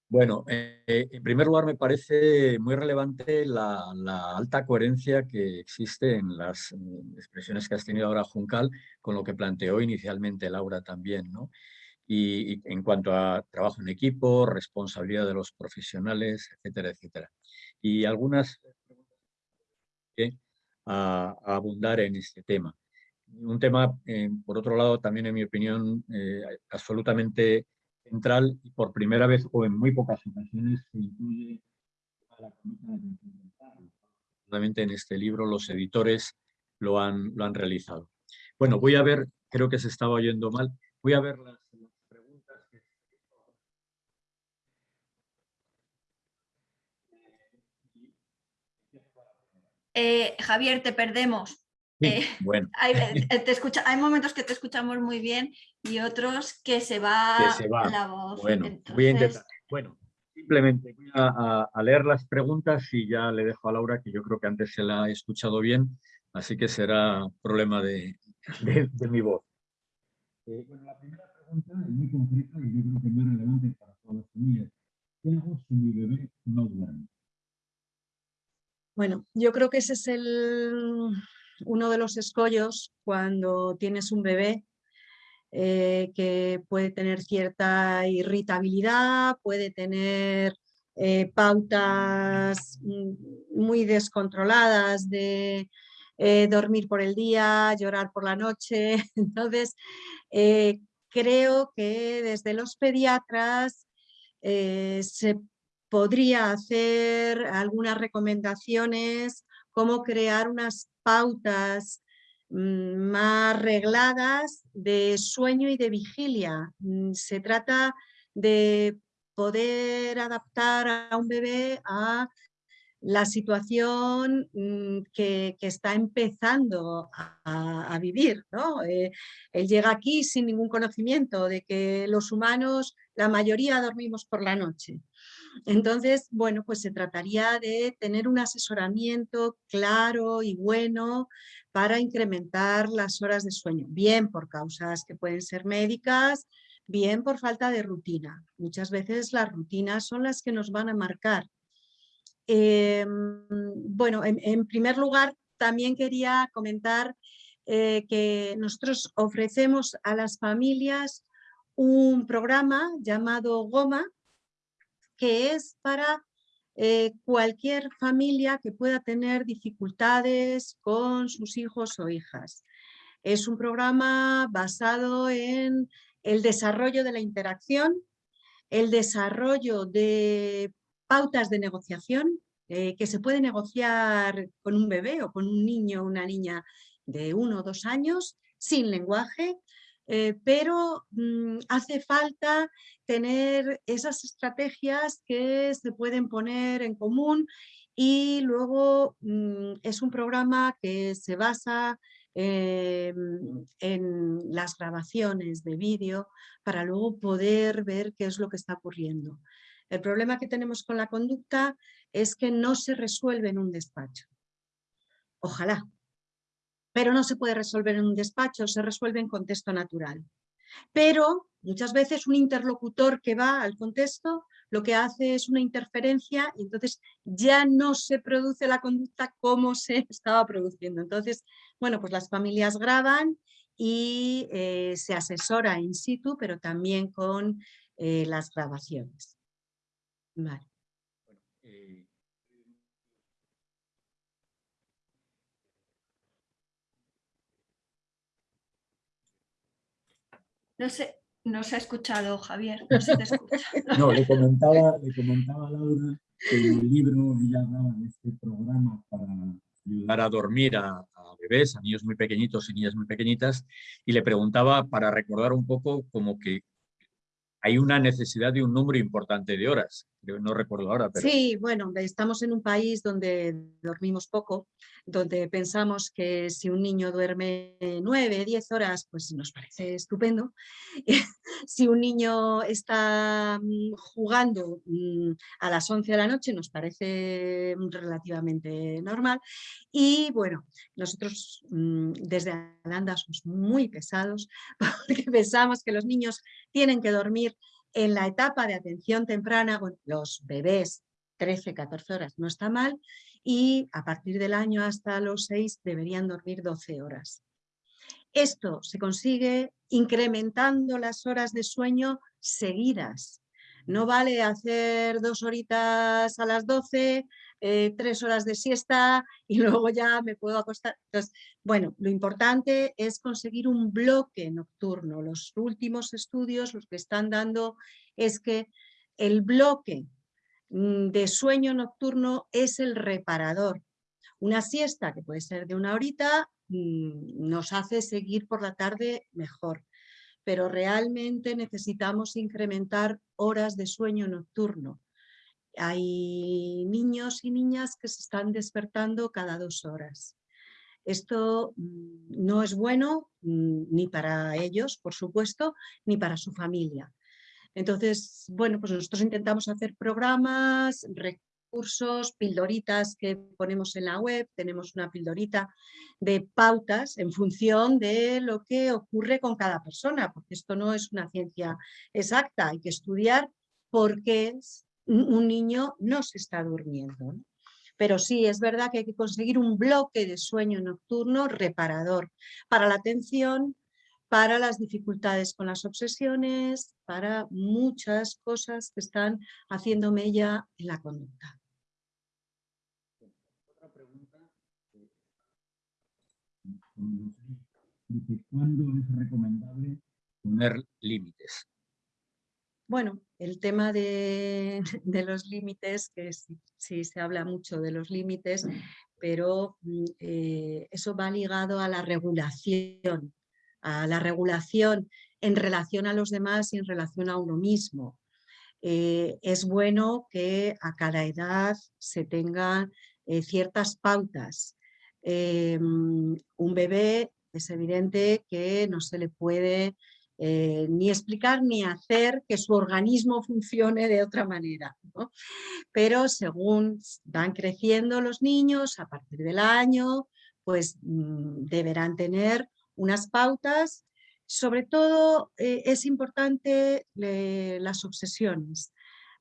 Bueno, eh, en primer lugar me parece muy relevante la, alta coherencia que existe en las expresiones que has tenido ahora Juncal con lo que planteó inicialmente Laura también, ¿no? Y, en cuanto a trabajo en equipo, responsabilidad de los profesionales, etcétera, etcétera. Y algunas a, abundar en este tema. Un tema, eh, por otro lado, también en mi opinión, eh, absolutamente central y por primera vez o en muy pocas ocasiones se incluye a la Solamente en este libro los editores lo han, lo han realizado. Bueno, voy a ver, creo que se estaba oyendo mal, voy a ver las Eh, Javier, te perdemos. Eh, bueno. hay, te escucha, hay momentos que te escuchamos muy bien y otros que se va, la voz. Bueno, voy a intentar. Bueno, simplemente voy a, leer las preguntas y ya le dejo a Laura, que yo creo que antes se la ha escuchado bien, así que será problema de, mi voz. Eh, bueno, la primera pregunta es muy concreta y yo creo que es muy relevante para todas las familias. ¿Qué hago si mi bebé no duerme? Bueno, yo creo que ese es el, uno de los escollos cuando tienes un bebé eh, que puede tener cierta irritabilidad, puede tener eh, pautas mm, muy descontroladas de eh, dormir por el día, llorar por la noche. Entonces, creo que desde los pediatras se podría hacer algunas recomendaciones, cómo crear unas pautas mm, más regladas de sueño y de vigilia. Mm, se trata de poder adaptar a un bebé a la situación mm, que, está empezando a, vivir. Eh, él llega aquí sin ningún conocimiento de que los humanos, la mayoría dormimos por la noche. Entonces, bueno, pues se trataría de tener un asesoramiento claro y bueno para incrementar las horas de sueño, bien por causas que pueden ser médicas, bien por falta de rutina. Muchas veces las rutinas son las que nos van a marcar. Em, bueno, en, primer lugar, también quería comentar eh, que nosotros ofrecemos a las familias un programa llamado GOMA, que es para eh, cualquier familia que pueda tener dificultades con sus hijos o hijas. Es un programa basado en el desarrollo de la interacción, el desarrollo de pautas de negociación, eh, que se puede negociar con un bebé o con un niño o una niña de uno o dos años, sin lenguaje, eh, pero mm, hace falta tener esas estrategias que se pueden poner en común y luego mm, es un programa que se basa em, en las grabaciones de vídeo para luego poder ver qué es lo que está ocurriendo. El problema que tenemos con la conducta es que no se resuelve en un despacho. Ojalá, pero no se puede resolver en un despacho, se resuelve en contexto natural. Pero muchas veces un interlocutor que va al contexto lo que hace es una interferencia y entonces ya no se produce la conducta como se estaba produciendo. Entonces, bueno, pues las familias graban y eh, se asesora in situ, pero también con eh, las grabaciones. Vale. No sé, no se ha escuchado, Javier, no se te escucha. no, le comentaba, le comentaba a Laura que en el libro ella hablaba de este programa para ayudar a dormir a, a, bebés, a niños muy pequeñitos y niñas muy pequeñitas, y le preguntaba para recordar un poco como que hay una necesidad de un número importante de horas. No recuerdo ahora, pero... Sí, bueno, estamos en un país donde dormimos poco, donde pensamos que si un niño duerme nueve, diez horas, pues nos parece estupendo. si un niño está mm, jugando mm, a las 11 de la noche, nos parece relativamente normal. Y bueno, nosotros mm, desde Alanda somos muy pesados porque pensamos que los niños tienen que dormir en la etapa de atención temprana, los bebés 13, 14 horas no está mal y a partir del año hasta los 6 deberían dormir 12 horas. Esto se consigue incrementando las horas de sueño seguidas. No vale hacer dos horitas a las 12, eh, tres horas de siesta y luego ya me puedo acostar. Entonces, bueno, lo importante es conseguir un bloque nocturno. Los últimos estudios, los que están dando, es que el bloque mm, de sueño nocturno es el reparador. Una siesta, que puede ser de una horita, mm, nos hace seguir por la tarde mejor pero realmente necesitamos incrementar horas de sueño nocturno. Hay niños y niñas que se están despertando cada dos horas. Esto mm, no es bueno mm, ni para ellos, por supuesto, ni para su familia. Entonces, bueno, pues nosotros intentamos hacer programas, recursos, pildoritas que ponemos en la web. Tenemos una pildorita de pautas en función de lo que ocurre con cada persona, porque esto no es una ciencia exacta. Hay que estudiar por qué un niño no se está durmiendo. Pero sí, es verdad que hay que conseguir un bloque de sueño nocturno reparador para la atención, para las dificultades con las obsesiones, para muchas cosas que están haciendo mella en la conducta. Otra pregunta. ¿Cuándo es recomendable poner límites? Bueno, el tema de, los límites, que sí, se habla mucho de los límites, pero mm, eh, eso va ligado a la regulación, a la regulación en relación a los demás y en relación a uno mismo. Eh, es bueno que a cada edad se tengan eh, ciertas pautas. Un bebé es evidente que no se le puede eh, ni explicar ni hacer que su organismo funcione de otra manera. Pero según van creciendo los niños, a partir del año, pues mm, deberán tener unas pautas. Sobre todo eh, es importante las obsesiones.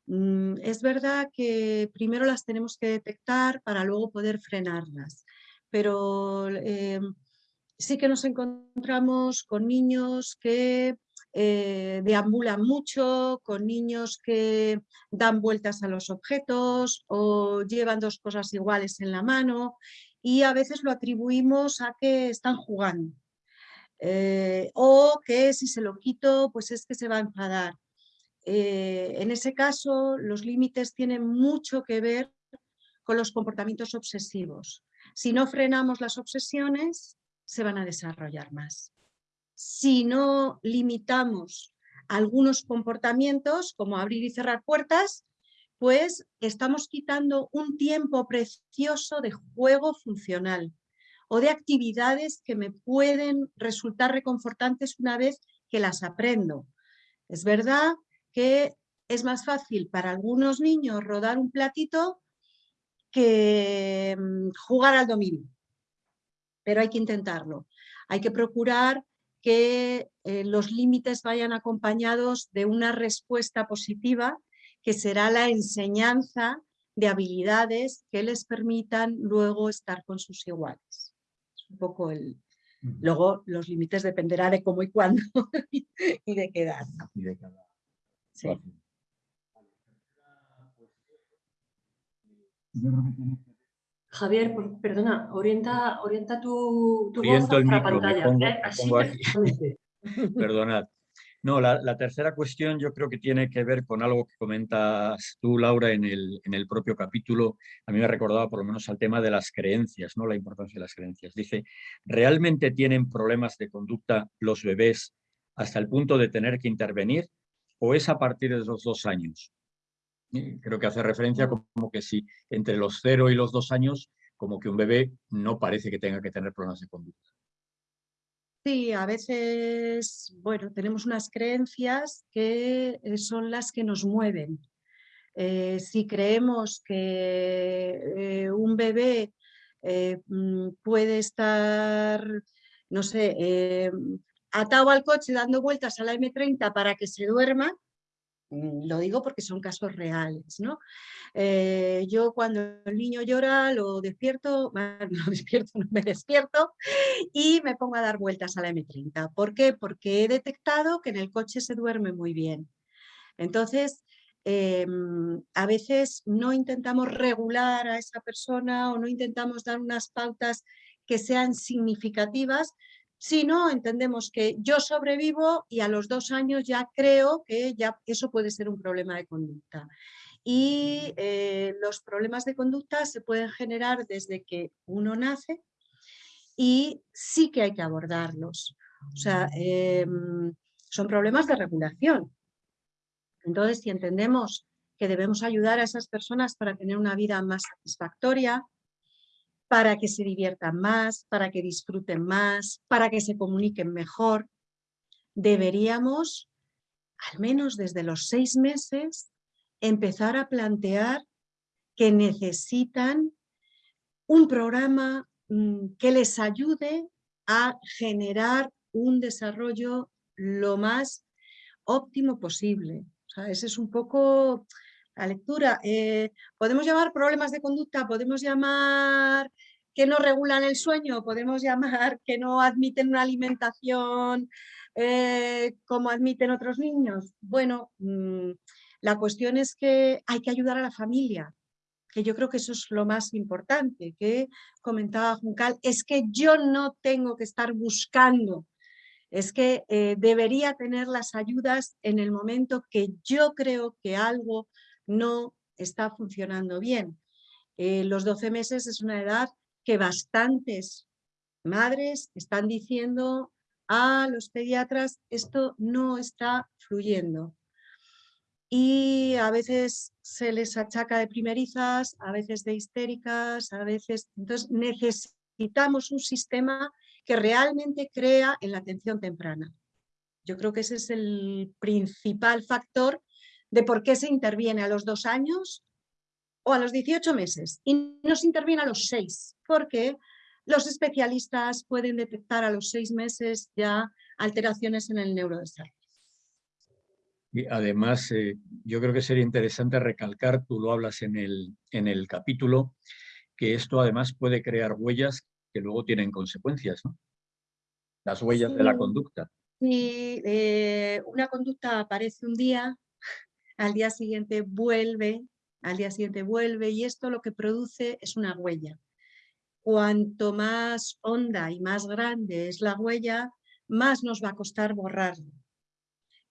Mm, es verdad que primero las tenemos que detectar para luego poder frenarlas, pero eh, sí que nos encontramos con niños que eh, deambulan mucho, con niños que dan vueltas a los objetos o llevan dos cosas iguales en la mano y a veces lo atribuimos a que están jugando. Eh, o que si se lo quito, pues es que se va a enfadar. En ese caso, los límites tienen mucho que ver con los comportamientos obsesivos. Si no frenamos las obsesiones, se van a desarrollar más. Si no limitamos algunos comportamientos, como abrir y cerrar puertas, pues estamos quitando un tiempo precioso de juego funcional o de actividades que me pueden resultar reconfortantes una vez que las aprendo. Es verdad que es más fácil para algunos niños rodar un platito que mm, jugar al dominio, pero hay que intentarlo. Hay que procurar que eh, los límites vayan acompañados de una respuesta positiva que será la enseñanza de habilidades que les permitan luego estar con sus iguales. Es un poco el... Luego los límites dependerá de cómo y cuándo y de qué edad. Sí. Javier, perdona, orienta, orienta tu, tu voz a la pantalla. ¿eh? Perdonad. No, la, tercera cuestión yo creo que tiene que ver con algo que comentas tú, Laura, en el, en el propio capítulo. A mí me recordaba por lo menos al tema de las creencias, ¿no? la importancia de las creencias. Dice, ¿realmente tienen problemas de conducta los bebés hasta el punto de tener que intervenir o es a partir de los dos años? Creo que hace referencia como que si entre los cero y los dos años, como que un bebé no parece que tenga que tener problemas de conducta. Sí, a veces, bueno, tenemos unas creencias que eh, son las que nos mueven. Eh, si creemos que eh, un bebé mm, puede estar, no sé, atado al coche dando vueltas a la M30 para que se duerma, lo digo porque son casos reales, ¿no? Eh, yo cuando el niño llora lo despierto, no despierto, me despierto y me pongo a dar vueltas a la M30. ¿Por qué? Porque he detectado que en el coche se duerme muy bien. Entonces, em, a veces no intentamos regular a esa persona o no intentamos dar unas pautas que sean significativas, si no, entendemos que yo sobrevivo y a los dos años ya creo que ya eso puede ser un problema de conducta. Y eh, los problemas de conducta se pueden generar desde que uno nace y sí que hay que abordarlos. O sea, em, son problemas de regulación. Entonces, si entendemos que debemos ayudar a esas personas para tener una vida más satisfactoria, para que se diviertan más, para que disfruten más, para que se comuniquen mejor. Deberíamos, al menos desde los seis meses, empezar a plantear que necesitan un programa mm, que les ayude a generar un desarrollo lo más óptimo posible. O ese es un poco la lectura. Eh, podemos llamar problemas de conducta, podemos llamar que no regulan el sueño, podemos llamar que no admiten una alimentación eh, como admiten otros niños. Bueno, mm, la cuestión es que hay que ayudar a la familia, que yo creo que eso es lo más importante, que comentaba Juncal, es que yo no tengo que estar buscando, es que eh, debería tener las ayudas en el momento que yo creo que algo no está funcionando bien. Eh, los 12 meses es una edad que bastantes madres están diciendo a los pediatras esto no está fluyendo. Y a veces se les achaca de primerizas, a veces de histéricas, a veces... Entonces necesitamos un sistema que realmente crea en la atención temprana. Yo creo que ese es el principal factor de por qué se interviene a los dos años o a los 18 meses y no se interviene a los seis, porque los especialistas pueden detectar a los seis meses ya alteraciones en el neurodesarrollo. Y además, eh, yo creo que sería interesante recalcar, tú lo hablas en el, en el capítulo, que esto además puede crear huellas que luego tienen consecuencias, ¿no? Las huellas de la conducta. si eh, una conducta aparece un día, al día siguiente vuelve, al día siguiente vuelve y esto lo que produce es una huella. Cuanto más honda y más grande es la huella, más nos va a costar borrarla.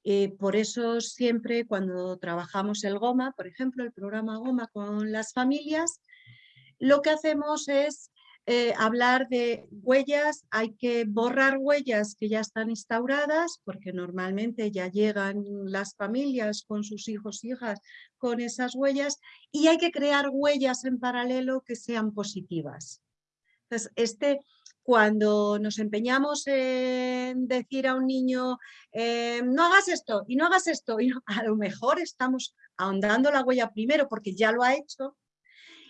Eh, por eso siempre cuando trabajamos el GOMA, por ejemplo, el programa GOMA con las familias, lo que hacemos es eh, hablar de huellas, hay que borrar huellas que ya están instauradas, porque normalmente ya llegan las familias con sus hijos y hijas con esas huellas, y hay que crear huellas en paralelo que sean positivas. Entonces, este, cuando nos empeñamos en decir a un niño, eh, no hagas esto y no hagas esto, y a lo mejor estamos ahondando la huella primero porque ya lo ha hecho,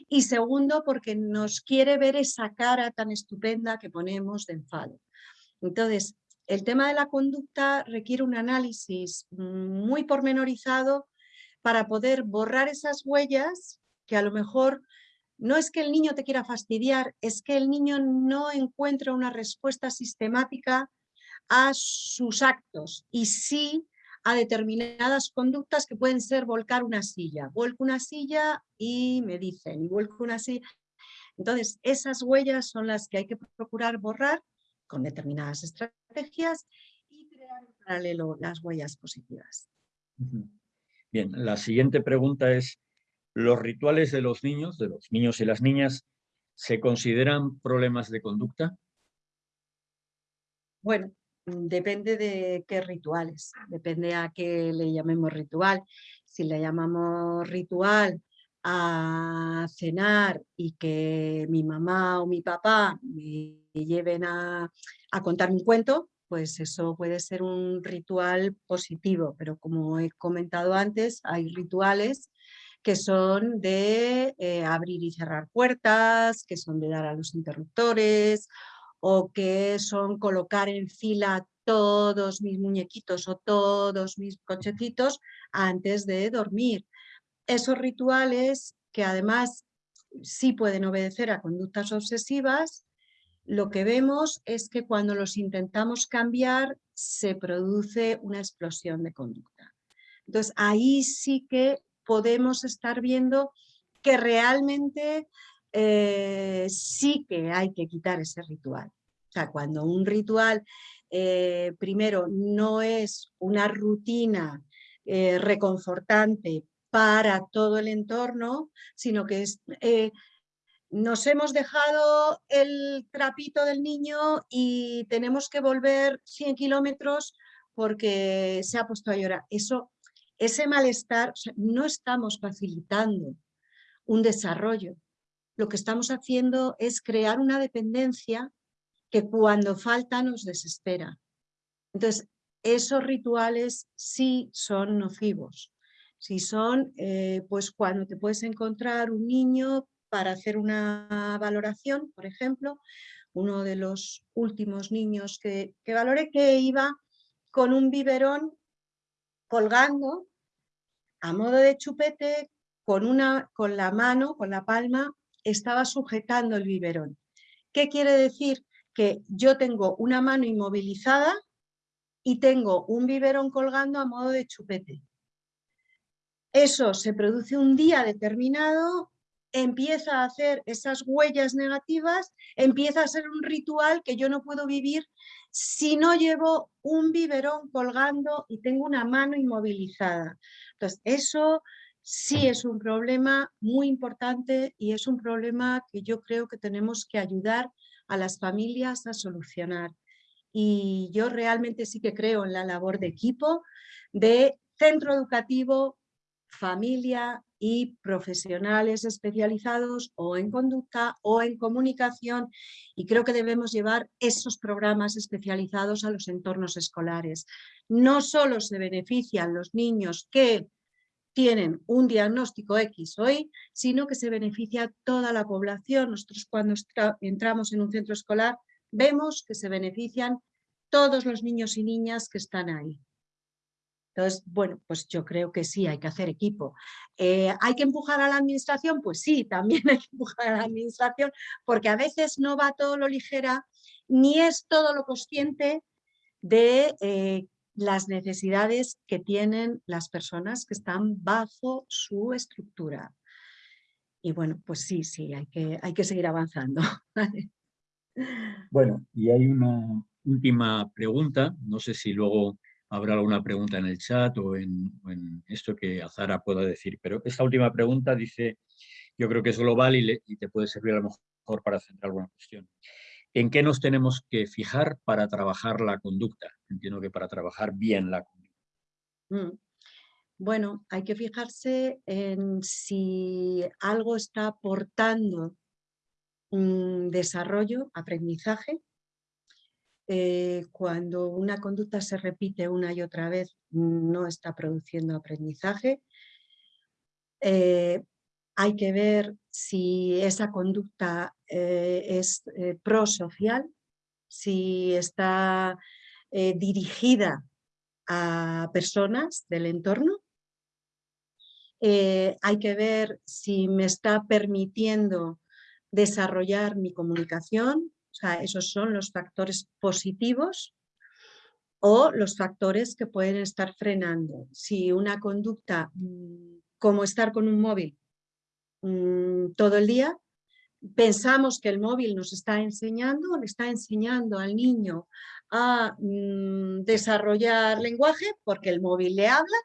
y segundo porque nos quiere ver esa cara tan estupenda que ponemos de enfado. Entonces, el tema de la conducta requiere un análisis muy pormenorizado para poder borrar esas huellas que a lo mejor no es que el niño te quiera fastidiar, es que el niño no encuentra una respuesta sistemática a sus actos y sí a determinadas conductas que pueden ser volcar una silla. Vuelco una silla y me dicen, y vuelco una silla. Entonces, esas huellas son las que hay que procurar borrar con determinadas estrategias y crear en paralelo las huellas positivas. Bien, la siguiente pregunta es, ¿los rituales de los niños, de los niños y las niñas, se consideran problemas de conducta? Bueno, depende de qué rituales, depende a qué le llamemos ritual. Si le llamamos ritual a cenar y que mi mamá o mi papá me lleven a, a contar un cuento, pues eso puede ser un ritual positivo, pero como he comentado antes, hay rituales que son de eh, abrir y cerrar puertas, que son de dar a los interruptores o que son colocar en fila todos mis muñequitos o todos mis cochecitos antes de dormir. Esos rituales que además sí pueden obedecer a conductas obsesivas, lo que vemos es que cuando los intentamos cambiar se produce una explosión de conducta. Entonces ahí sí que podemos estar viendo que realmente eh, sí que hay que quitar ese ritual. O sea, cuando un ritual, eh, primero, no es una rutina eh, reconfortante para todo el entorno, sino que es, nos hemos dejado el trapito del niño y tenemos que volver 100 kilómetros porque se ha puesto a llorar. Eso, ese malestar, no estamos facilitando un desarrollo, lo que estamos haciendo es crear una dependencia que cuando falta nos desespera. Entonces, esos rituales sí son nocivos. Si son, eh, pues cuando te puedes encontrar un niño para hacer una valoración, por ejemplo, uno de los últimos niños que, que valoré que iba con un biberón colgando a modo de chupete con, una, con la mano, con la palma estaba sujetando el biberón. ¿Qué quiere decir? Que yo tengo una mano inmovilizada y tengo un biberón colgando a modo de chupete. Eso se produce un día determinado, empieza a hacer esas huellas negativas, empieza a ser un ritual que yo no puedo vivir si no llevo un biberón colgando y tengo una mano inmovilizada. Entonces, eso sí es un problema muy importante y es un problema que yo creo que tenemos que ayudar a las familias a solucionar. Y yo realmente sí que creo en la labor de equipo, de centro educativo, familia y profesionales especializados o en conducta o en comunicación y creo que debemos llevar esos programas especializados a los entornos escolares. No solo se benefician los niños que tienen un diagnóstico X hoy, sino que se beneficia toda la población. Nosotros cuando entramos en un centro escolar vemos que se benefician todos los niños y niñas que están ahí. Entonces, bueno, pues yo creo que sí, hay que hacer equipo. Eh, ¿Hay que empujar a la administración? Pues sí, también hay que empujar a la administración, porque a veces no va todo lo ligera, ni es todo lo consciente, de eh, las necesidades que tienen las personas que están bajo su estructura. Y bueno, pues sí, sí, hay que, hay que seguir avanzando. bueno, y hay una última pregunta, no sé si luego habrá alguna pregunta en el chat o en, esto que Azara pueda decir, pero esta última pregunta dice, yo creo que es global y, y te puede servir a lo mejor para centrar alguna cuestión. ¿En qué nos tenemos que fijar para trabajar la conducta? Entiendo que para trabajar bien la conducta. Mm. Bueno, hay que fijarse en si algo está aportando desarrollo, aprendizaje. Eh, cuando una conducta se repite una y otra vez, no está produciendo aprendizaje. Eh, hay que ver si esa conducta eh, es eh, prosocial, si está eh, dirigida a personas del entorno. hay que ver si me está permitiendo desarrollar mi comunicación, o sea, esos son los factores positivos o los factores que pueden estar frenando. Si una conducta, mm, como estar con un móvil, Mm, todo el día. Pensamos que el móvil nos está enseñando, le está enseñando al niño a mm, desarrollar lenguaje porque el móvil le habla,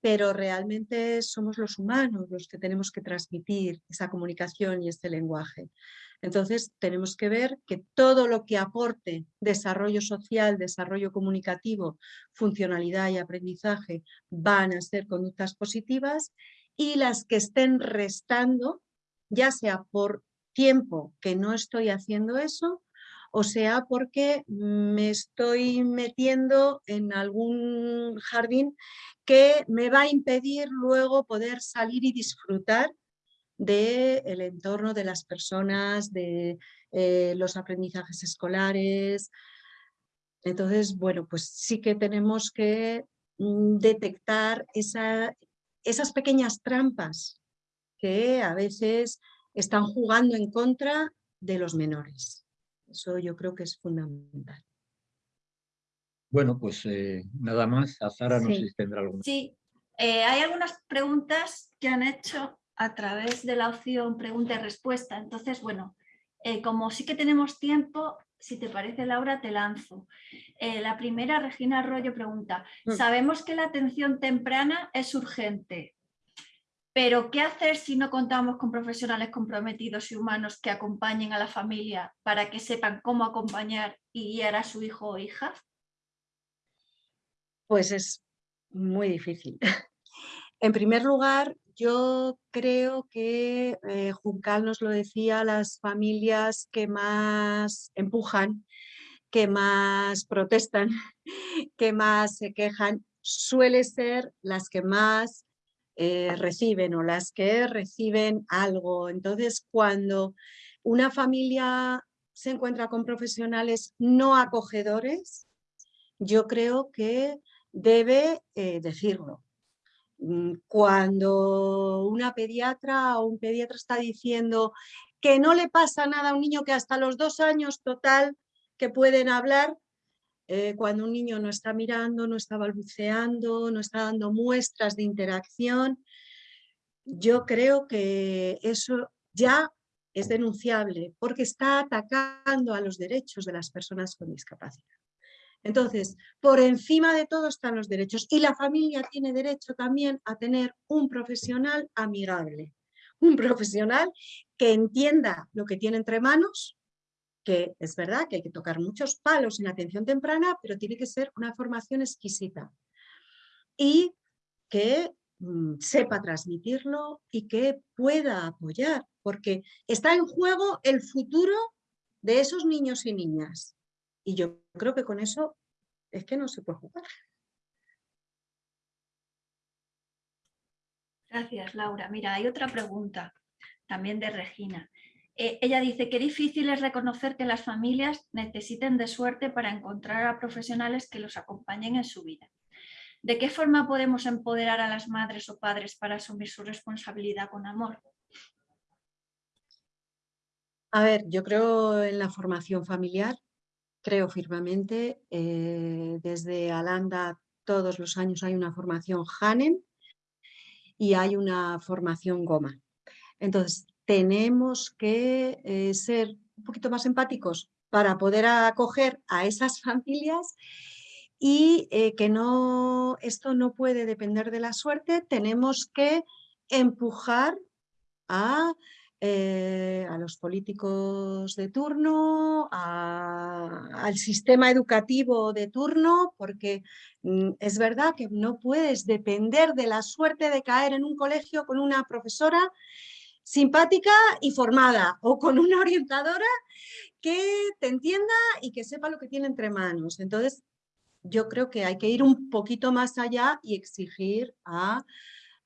pero realmente somos los humanos los que tenemos que transmitir esa comunicación y este lenguaje. Entonces tenemos que ver que todo lo que aporte desarrollo social, desarrollo comunicativo, funcionalidad y aprendizaje van a ser conductas positivas y las que estén restando, ya sea por tiempo que no estoy haciendo eso, o sea porque me estoy metiendo en algún jardín que me va a impedir luego poder salir y disfrutar del entorno de las personas, de eh, los aprendizajes escolares. Entonces, bueno, pues sí que tenemos que mm, detectar esa, esas pequeñas trampas que a veces están jugando en contra de los menores. Eso yo creo que es fundamental. Bueno, pues eh, nada más. Azara, no sé si tendrá alguna. Sí, eh, hay algunas preguntas que han hecho a través de la opción pregunta y respuesta. Entonces, bueno, eh, como sí que tenemos tiempo, si te parece Laura, te lanzo. Eh, la primera, Regina Arroyo pregunta, mm. sabemos que la atención temprana es urgente, pero ¿qué hacer si no contamos con profesionales comprometidos y humanos que acompañen a la familia para que sepan cómo acompañar y guiar a su hijo o hija? Pues es muy difícil. En primer lugar, yo creo que eh, Juncal nos lo decía, las familias que más empujan, que más protestan, que más se quejan, suele ser las que más eh, reciben o las que reciben algo. Entonces, cuando una familia se encuentra con profesionales no acogedores, yo creo que debe eh, decirlo. Mm, cuando una pediatra o un pediatra está diciendo que no le pasa nada a un niño que hasta los dos años total que pueden hablar, eh, cuando un niño no está mirando, no está balbuceando, no está dando muestras de interacción, yo creo que eso ya es denunciable porque está atacando a los derechos de las personas con discapacidad. Entonces, por encima de todo están los derechos. Y la familia tiene derecho también a tener un profesional amigable, un profesional que entienda lo que tiene entre manos, que es verdad que hay que tocar muchos palos en atención temprana, pero tiene que ser una formación exquisita. Y que mm, sepa transmitirlo y que pueda apoyar, porque está en juego el futuro de esos niños y niñas. Y yo creo que con eso es que no se puede jugar. Gracias, Laura. Mira, hay otra pregunta también de Regina. Eh, ella dice que difícil es reconocer que las familias necesiten de suerte para encontrar a profesionales que los acompañen en su vida. ¿De qué forma podemos empoderar a las madres o padres para asumir su responsabilidad con amor? A ver, yo creo en la formación familiar, creo firmemente. Eh, desde Alanda todos los años hay una formación Hanen y hay una formación Goma. Entonces, tenemos que eh, ser un poquito más empáticos para poder acoger a esas familias y eh, que no, esto no puede depender de la suerte, tenemos que empujar a, eh, a los políticos de turno, al sistema educativo de turno, porque mm, es verdad que no puedes depender de la suerte de caer en un colegio con una profesora simpática y formada o con una orientadora que te entienda y que sepa lo que tiene entre manos. Entonces, yo creo que hay que ir un poquito más allá y exigir a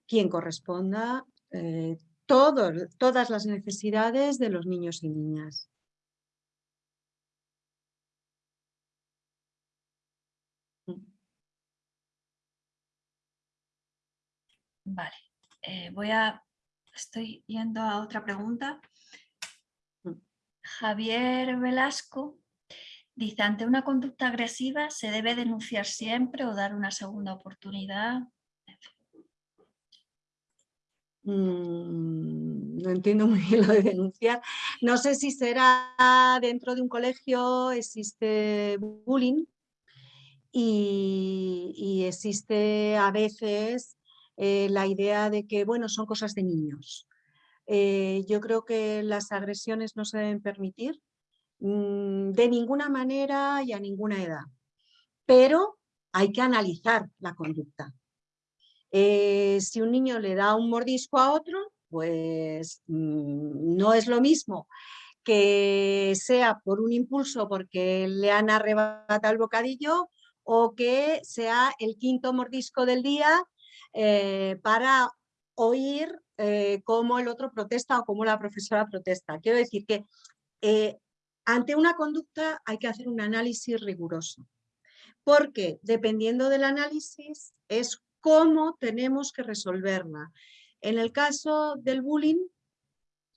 quien corresponda eh, todas las necesidades de los niños y niñas. Vale, eh, voy a estoy yendo a otra pregunta. Javier Velasco dice, ante una conducta agresiva, ¿se debe denunciar siempre o dar una segunda oportunidad? Mm, no entiendo muy bien lo de denunciar. No sé si será dentro de un colegio, existe bullying y existe a veces eh, la idea de que, bueno, son cosas de niños. Eh, yo creo que las agresiones no se deben permitir mm, de ninguna manera y a ninguna edad, pero hay que analizar la conducta. Eh, si un niño le da un mordisco a otro, pues mm, no es lo mismo que sea por un impulso porque le han arrebatado el bocadillo o que sea el quinto mordisco del día eh, para oír eh, cómo el otro protesta o cómo la profesora protesta. Quiero decir que ante una conducta hay que hacer un análisis riguroso, porque dependiendo del análisis es cómo tenemos que resolverla. En el caso del bullying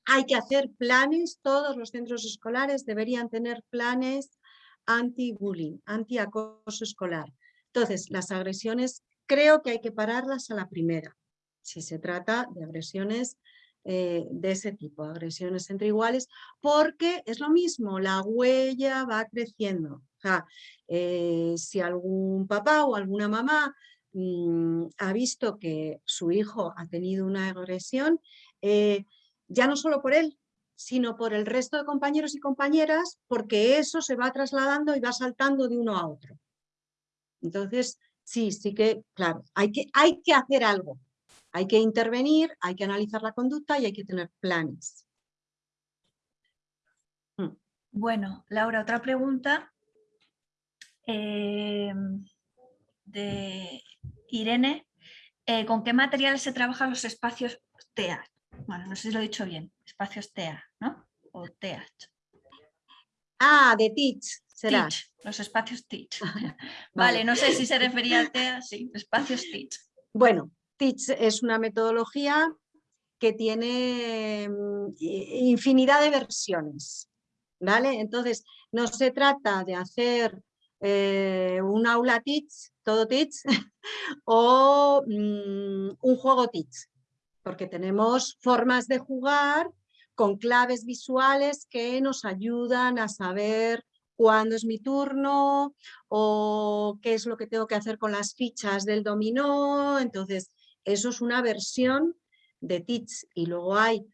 hay que hacer planes, todos los centros escolares deberían tener planes anti-bullying, anti-acoso escolar. Entonces, las agresiones creo que hay que pararlas a la primera, si se trata de agresiones eh, de ese tipo, agresiones entre iguales, porque es lo mismo, la huella va creciendo. Eh, si algún papá o alguna mamá mm, ha visto que su hijo ha tenido una agresión, eh, ya no solo por él, sino por el resto de compañeros y compañeras, porque eso se va trasladando y va saltando de uno a otro. Entonces, sí, sí que, claro, hay que, hay que hacer algo. Hay que intervenir, hay que analizar la conducta y hay que tener planes. Mm. Bueno, Laura, otra pregunta eh, de Irene. Eh, ¿Con qué materiales se trabajan los espacios TEA? Bueno, no sé si lo he dicho bien. Espacios TEA, ¿no? O TEA. Ah, de Teach los espacios Teach. vale, no sé si se refería a TEA, sí, espacios Teach. Bueno, Teach es una metodología que tiene mm, infinidad de versiones, ¿vale? Entonces, no se trata de hacer eh, un aula Teach, todo Teach, o mm, un juego Teach, porque tenemos formas de jugar con claves visuales que nos ayudan a saber cuándo es mi turno o qué es lo que tengo que hacer con las fichas del dominó. Entonces, eso es una versión de Teach y luego hay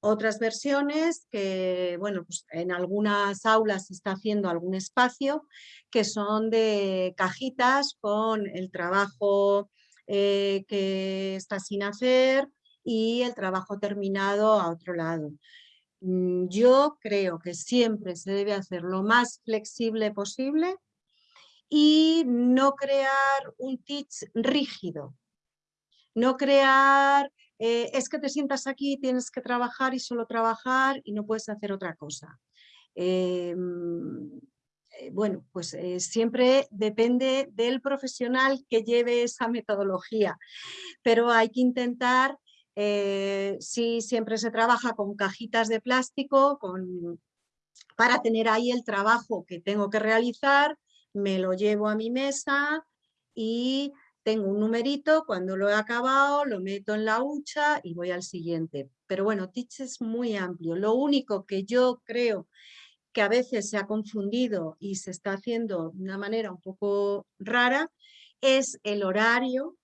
otras versiones que, bueno, pues en algunas aulas se está haciendo algún espacio que son de cajitas con el trabajo eh, que está sin hacer y el trabajo terminado a otro lado. Mm, yo creo que siempre se debe hacer lo más flexible posible y no crear un teach rígido. No crear, eh, es que te sientas aquí, tienes que trabajar y solo trabajar y no puedes hacer otra cosa. Em, eh, bueno, pues eh, siempre depende del profesional que lleve esa metodología, pero hay que intentar eh, sí, siempre se trabaja con cajitas de plástico, con para tener ahí el trabajo que tengo que realizar, me lo llevo a mi mesa y tengo un numerito, cuando lo he acabado lo meto en la hucha y voy al siguiente. Pero bueno, Teach es muy amplio. Lo único que yo creo que a veces se ha confundido y se está haciendo de una manera un poco rara, es el horario.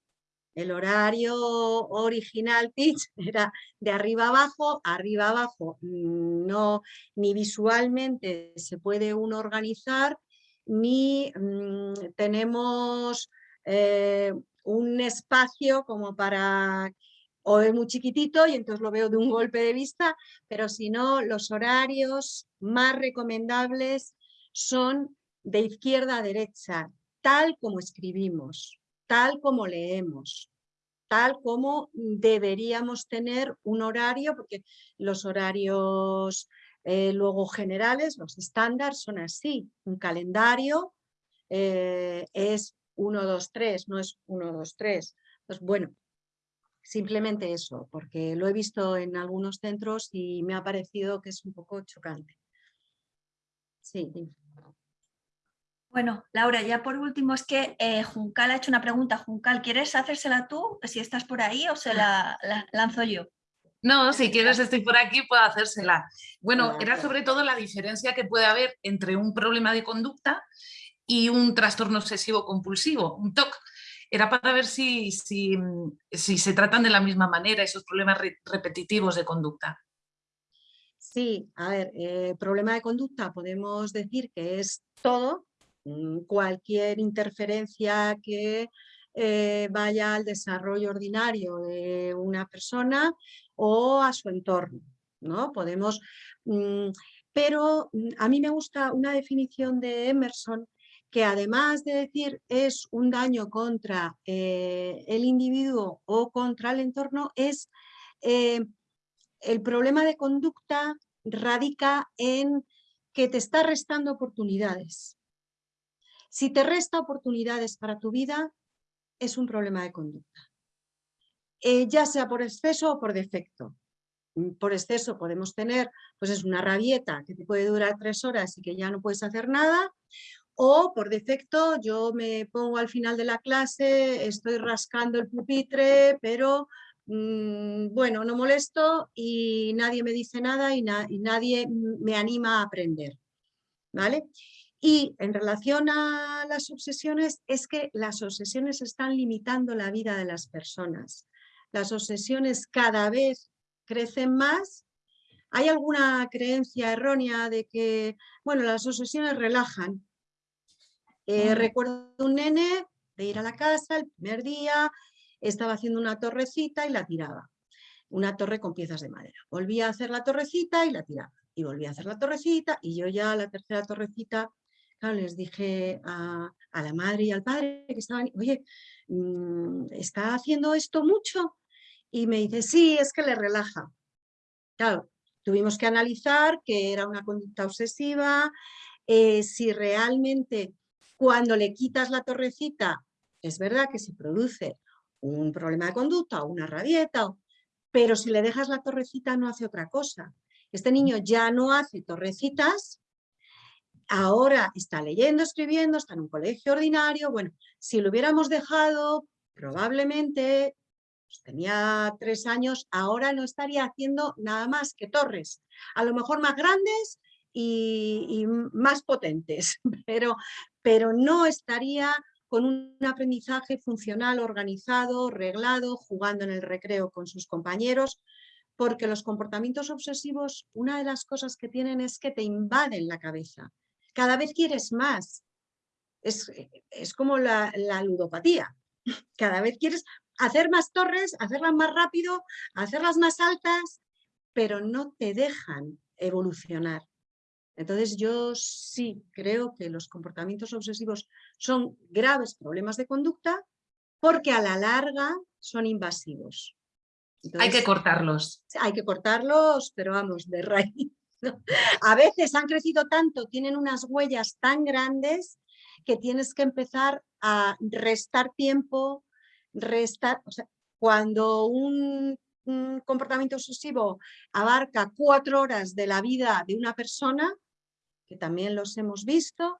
El horario original Teach era de arriba abajo, arriba abajo no, ni visualmente se puede uno organizar, ni mm, tenemos eh, un espacio como para o es muy chiquitito y entonces lo veo de un golpe de vista, pero si no, los horarios más recomendables son de izquierda a derecha, tal como escribimos, tal como leemos, tal como deberíamos tener un horario, porque los horarios eh, luego generales, los estándares son así, un calendario eh, es 1, 2, 3, no es 1, 2, 3. Pues bueno, simplemente eso, porque lo he visto en algunos centros y me ha parecido que es un poco chocante. Sí. Bueno, Laura, ya por último es que eh, Juncal ha hecho una pregunta. Juncal, ¿quieres hacérsela tú, si estás por ahí, o se la, lanzo yo? No, si quieres estoy por aquí, puedo hacérsela. Bueno, era sobre todo la diferencia que puede haber entre un problema de conducta y un trastorno obsesivo compulsivo, un TOC. Era para ver si, si, se tratan de la misma manera esos problemas repetitivos de conducta. Sí, a ver, eh, problema de conducta podemos decir que es todo, mm, cualquier interferencia que eh, vaya al desarrollo ordinario de una persona o a su entorno, ¿no? Podemos, mm, pero mm, a mí me gusta una definición de Emerson que además de decir es un daño contra eh, el individuo o contra el entorno, es eh, el problema de conducta radica en que te está restando oportunidades. Si te resta oportunidades para tu vida, es un problema de conducta. Eh, ya sea por exceso o por defecto. Por exceso podemos tener, pues es una rabieta que te puede durar tres horas y que ya no puedes hacer nada, o por defecto yo me pongo al final de la clase, estoy rascando el pupitre, pero mm, bueno, no molesto y nadie me dice nada y, nadie me anima a aprender. ¿Vale? Y en relación a las obsesiones, es que las obsesiones están limitando la vida de las personas. Las obsesiones cada vez crecen más. Hay alguna creencia errónea de que, bueno, las obsesiones relajan. Eh, recuerdo un nene de ir a la casa el primer día, estaba haciendo una torrecita y la tiraba. Una torre con piezas de madera. Volvía a hacer la torrecita y la tiraba. Y volvía a hacer la torrecita y yo ya la tercera torrecita, les dije a, la madre y al padre que estaban, oye, mm, ¿está haciendo esto mucho? Y me dice, sí, es que le relaja. Claro, tuvimos que analizar que era una conducta obsesiva, eh, si realmente cuando le quitas la torrecita, es verdad que se produce un problema de conducta o una rabieta, pero si le dejas la torrecita no hace otra cosa. Este niño ya no hace torrecitas, ahora está leyendo, escribiendo, está en un colegio ordinario. Bueno, si lo hubiéramos dejado, probablemente pues, tenía tres años, ahora no estaría haciendo nada más que torres. A lo mejor más grandes y, más potentes, pero, pero no estaría con un aprendizaje funcional, organizado, reglado, jugando en el recreo con sus compañeros, porque los comportamientos obsesivos, una de las cosas que tienen es que te invaden la cabeza. Cada vez quieres más. Es, es como la, la ludopatía. Cada vez quieres hacer más torres, hacerlas más rápido, hacerlas más altas, pero no te dejan evolucionar. Entonces yo sí creo que los comportamientos obsesivos son graves problemas de conducta porque a la larga son invasivos. hay que cortarlos. Hay que cortarlos, pero vamos, de raíz. A veces han crecido tanto, tienen unas huellas tan grandes que tienes que empezar a restar tiempo, restar, o sea, cuando un comportamiento obsesivo abarca cuatro horas de la vida de una persona, que también los hemos visto,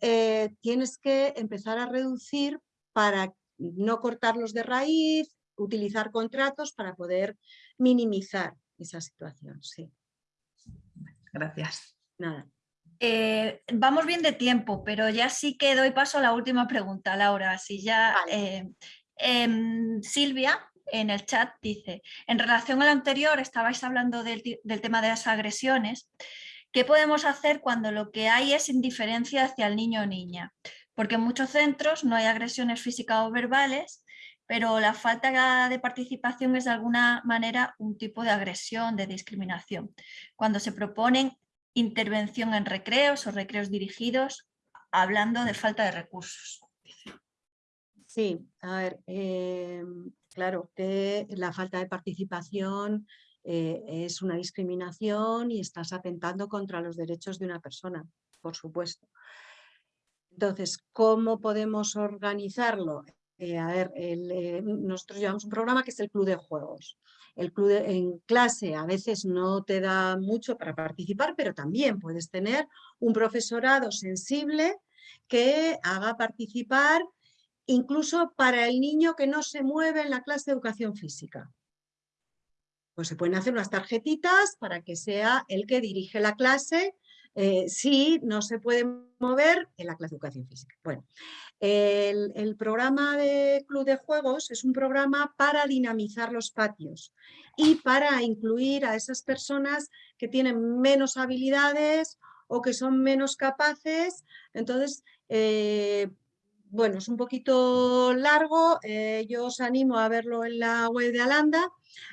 eh, tienes que empezar a reducir para no cortarlos de raíz, utilizar contratos para poder minimizar esa situación. Sí. Gracias. Nada. Eh, vamos bien de tiempo, pero ya sí que doy paso a la última pregunta, Laura. Si ya Vale. eh, em, Silvia en el chat dice, en relación al anterior estabais hablando del tema de las agresiones, ¿qué podemos hacer cuando lo que hay es indiferencia hacia el niño o niña? Porque en muchos centros no hay agresiones físicas o verbales, pero la falta de participación es de alguna manera un tipo de agresión, de discriminación. Cuando se proponen intervención en recreos o recreos dirigidos, hablando de falta de recursos. Sí, a ver, eh, claro que la falta de participación eh, es una discriminación y estás atentando contra los derechos de una persona, por supuesto. Entonces, ¿cómo podemos organizarlo? Eh, a ver, el, eh, nosotros llevamos un programa que es el Club de Juegos. El club de- en clase a veces no te da mucho para participar, pero también puedes tener un profesorado sensible que haga participar incluso para el niño que no se mueve en la clase de educación física. Pues se pueden hacer unas tarjetitas para que sea el que dirige la clase eh, si no se puede mover en la clase de educación física. Bueno, el, programa de Club de Juegos es un programa para dinamizar los patios y para incluir a esas personas que tienen menos habilidades o que son menos capaces. Entonces, eh, bueno, es un poquito largo, eh, yo os animo a verlo en la web de Alanda.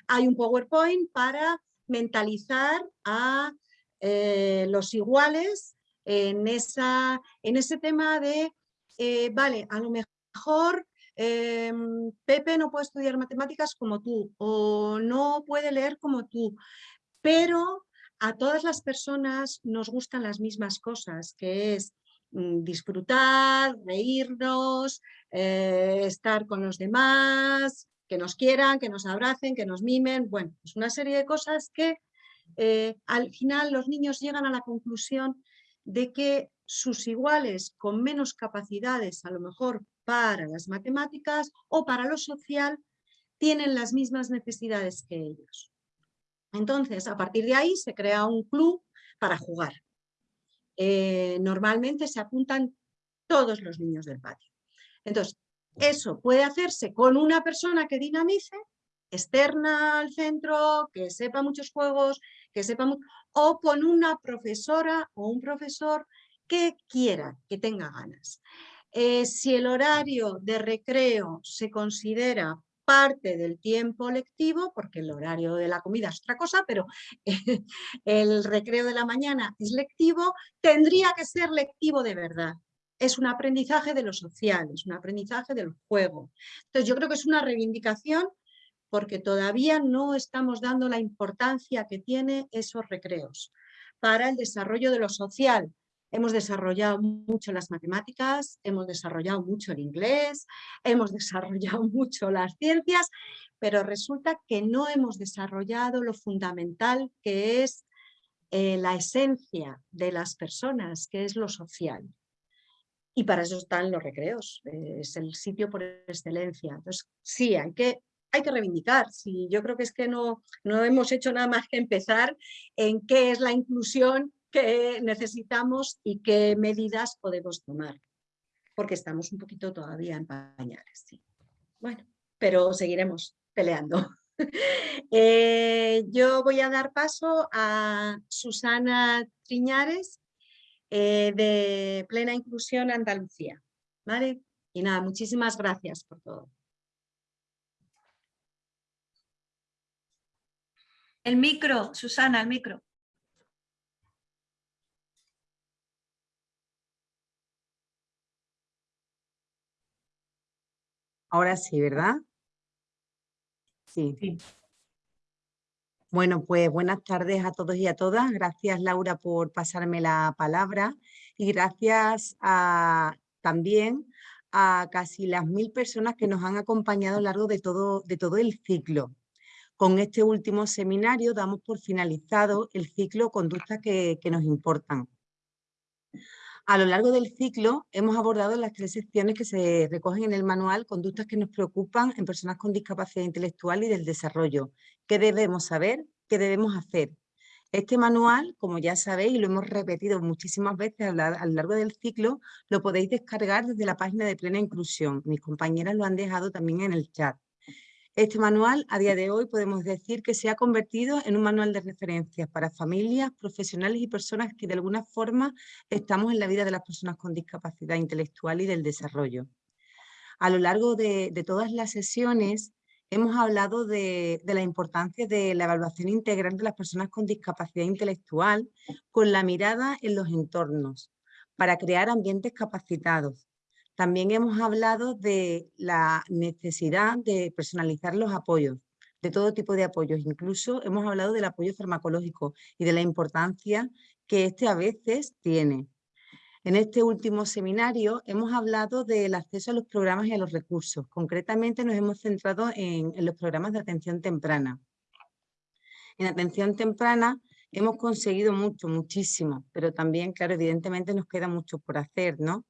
Hay un PowerPoint para mentalizar a eh, los iguales en, esa, en ese tema de, eh, vale, a lo mejor Pepe no puede estudiar matemáticas como tú o no puede leer como tú, pero a todas las personas nos gustan las mismas cosas, que es disfrutar, reírnos, eh, estar con los demás, que nos quieran, que nos abracen, que nos mimen, bueno, es una serie de cosas que eh, al final los niños llegan a la conclusión de que sus iguales con menos capacidades, a lo mejor para las matemáticas o para lo social, tienen las mismas necesidades que ellos. Entonces, a partir de ahí se crea un club para jugar. Eh, normalmente se apuntan todos los niños del patio. Entonces, eso puede hacerse con una persona que dinamice, externa al centro, que sepa muchos juegos, que sepa o con una profesora o un profesor que quiera, que tenga ganas. Eh, si el horario de recreo se considera parte del tiempo lectivo, porque el horario de la comida es otra cosa, pero el recreo de la mañana es lectivo, tendría que ser lectivo de verdad. Es un aprendizaje de lo social, es un aprendizaje del juego. Entonces yo creo que es una reivindicación porque todavía no estamos dando la importancia que tiene esos recreos para el desarrollo de lo social. Hemos desarrollado mucho las matemáticas, hemos desarrollado mucho el inglés, hemos desarrollado mucho las ciencias, pero resulta que no hemos desarrollado lo fundamental que es eh, la esencia de las personas, que es lo social. Y para eso están los recreos, eh, es el sitio por excelencia. Entonces, sí, hay que, hay que reivindicar. Sí, yo creo que es que no, no hemos hecho nada más que empezar en qué es la inclusión que necesitamos y qué medidas podemos tomar. Porque estamos un poquito todavía en pañales. Sí. Bueno, pero seguiremos peleando. Eh, yo voy a dar paso a Susana Triñares, eh, de Plena Inclusión Andalucía. ¿Vale? Y nada, muchísimas gracias por todo. El micro, Susana, el micro. Ahora sí, ¿verdad? Sí. Sí. Bueno, pues buenas tardes a todos y a todas. Gracias, Laura, por pasarme la palabra y gracias a, también a casi las mil personas que nos han acompañado a lo largo de todo, de todo el ciclo. Con este último seminario damos por finalizado el ciclo Conductas que, que nos importan. A lo largo del ciclo hemos abordado las tres secciones que se recogen en el manual conductas que nos preocupan en personas con discapacidad intelectual y del desarrollo. ¿Qué debemos saber? ¿Qué debemos hacer? Este manual, como ya sabéis, y lo hemos repetido muchísimas veces a, lo largo del ciclo, lo podéis descargar desde la página de Plena Inclusión. Mis compañeras lo han dejado también en el chat. Este manual, a día de hoy, podemos decir que se ha convertido en un manual de referencias para familias, profesionales y personas que de alguna forma estamos en la vida de las personas con discapacidad intelectual y del desarrollo. A lo largo de, todas las sesiones hemos hablado de, de, la importancia de la evaluación integral de las personas con discapacidad intelectual con la mirada en los entornos para crear ambientes capacitados, también hemos hablado de la necesidad de personalizar los apoyos, de todo tipo de apoyos. Incluso hemos hablado del apoyo farmacológico y de la importancia que este a veces tiene. En este último seminario hemos hablado del acceso a los programas y a los recursos. Concretamente nos hemos centrado en, en los programas de atención temprana. En atención temprana hemos conseguido mucho, muchísimo, pero también, claro, evidentemente nos queda mucho por hacer, ¿no?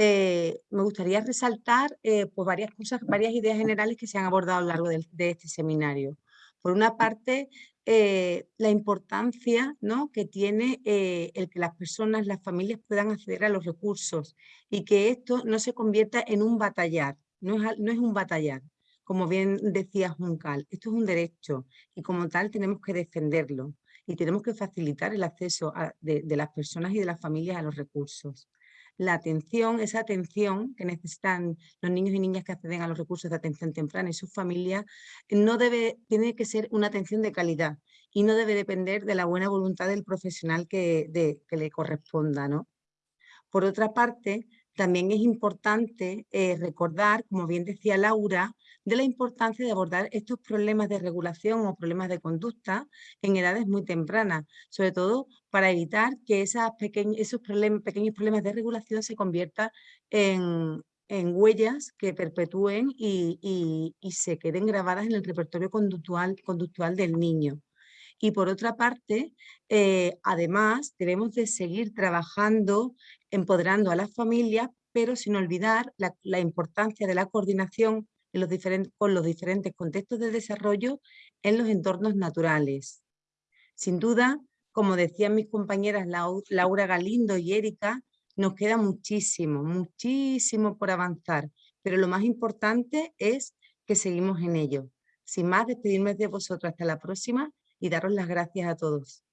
Eh, me gustaría resaltar eh, pues varias cosas, varias ideas generales que se han abordado a lo largo de, este seminario. Por una parte, eh, la importancia ¿no? que tiene el que las personas, las familias puedan acceder a los recursos y que esto no se convierta en un batallar, no es, no es un batallar, como bien decía Juncal, esto es un derecho y como tal tenemos que defenderlo y tenemos que facilitar el acceso de las personas y de las familias a los recursos la atención, esa atención que necesitan los niños y niñas que acceden a los recursos de atención temprana y sus familias, no debe, tiene que ser una atención de calidad y no debe depender de la buena voluntad del profesional que, le corresponda. ¿no? Por otra parte, también es importante eh, recordar, como bien decía Laura, de la importancia de abordar estos problemas de regulación o problemas de conducta en edades muy tempranas, sobre todo para evitar que esos pequeños problemas de regulación se conviertan en, huellas que perpetúen y, se queden grabadas en el repertorio conductual, del niño. Y por otra parte, eh, además, debemos de seguir trabajando, empoderando a las familias, pero sin olvidar la, importancia de la coordinación en con los diferentes contextos de desarrollo en los entornos naturales. Sin duda, como decían mis compañeras Laura Galindo y Erika, nos queda muchísimo, muchísimo por avanzar, pero lo más importante es que seguimos en ello. Sin más, despedirme de vosotros hasta la próxima y daros las gracias a todos.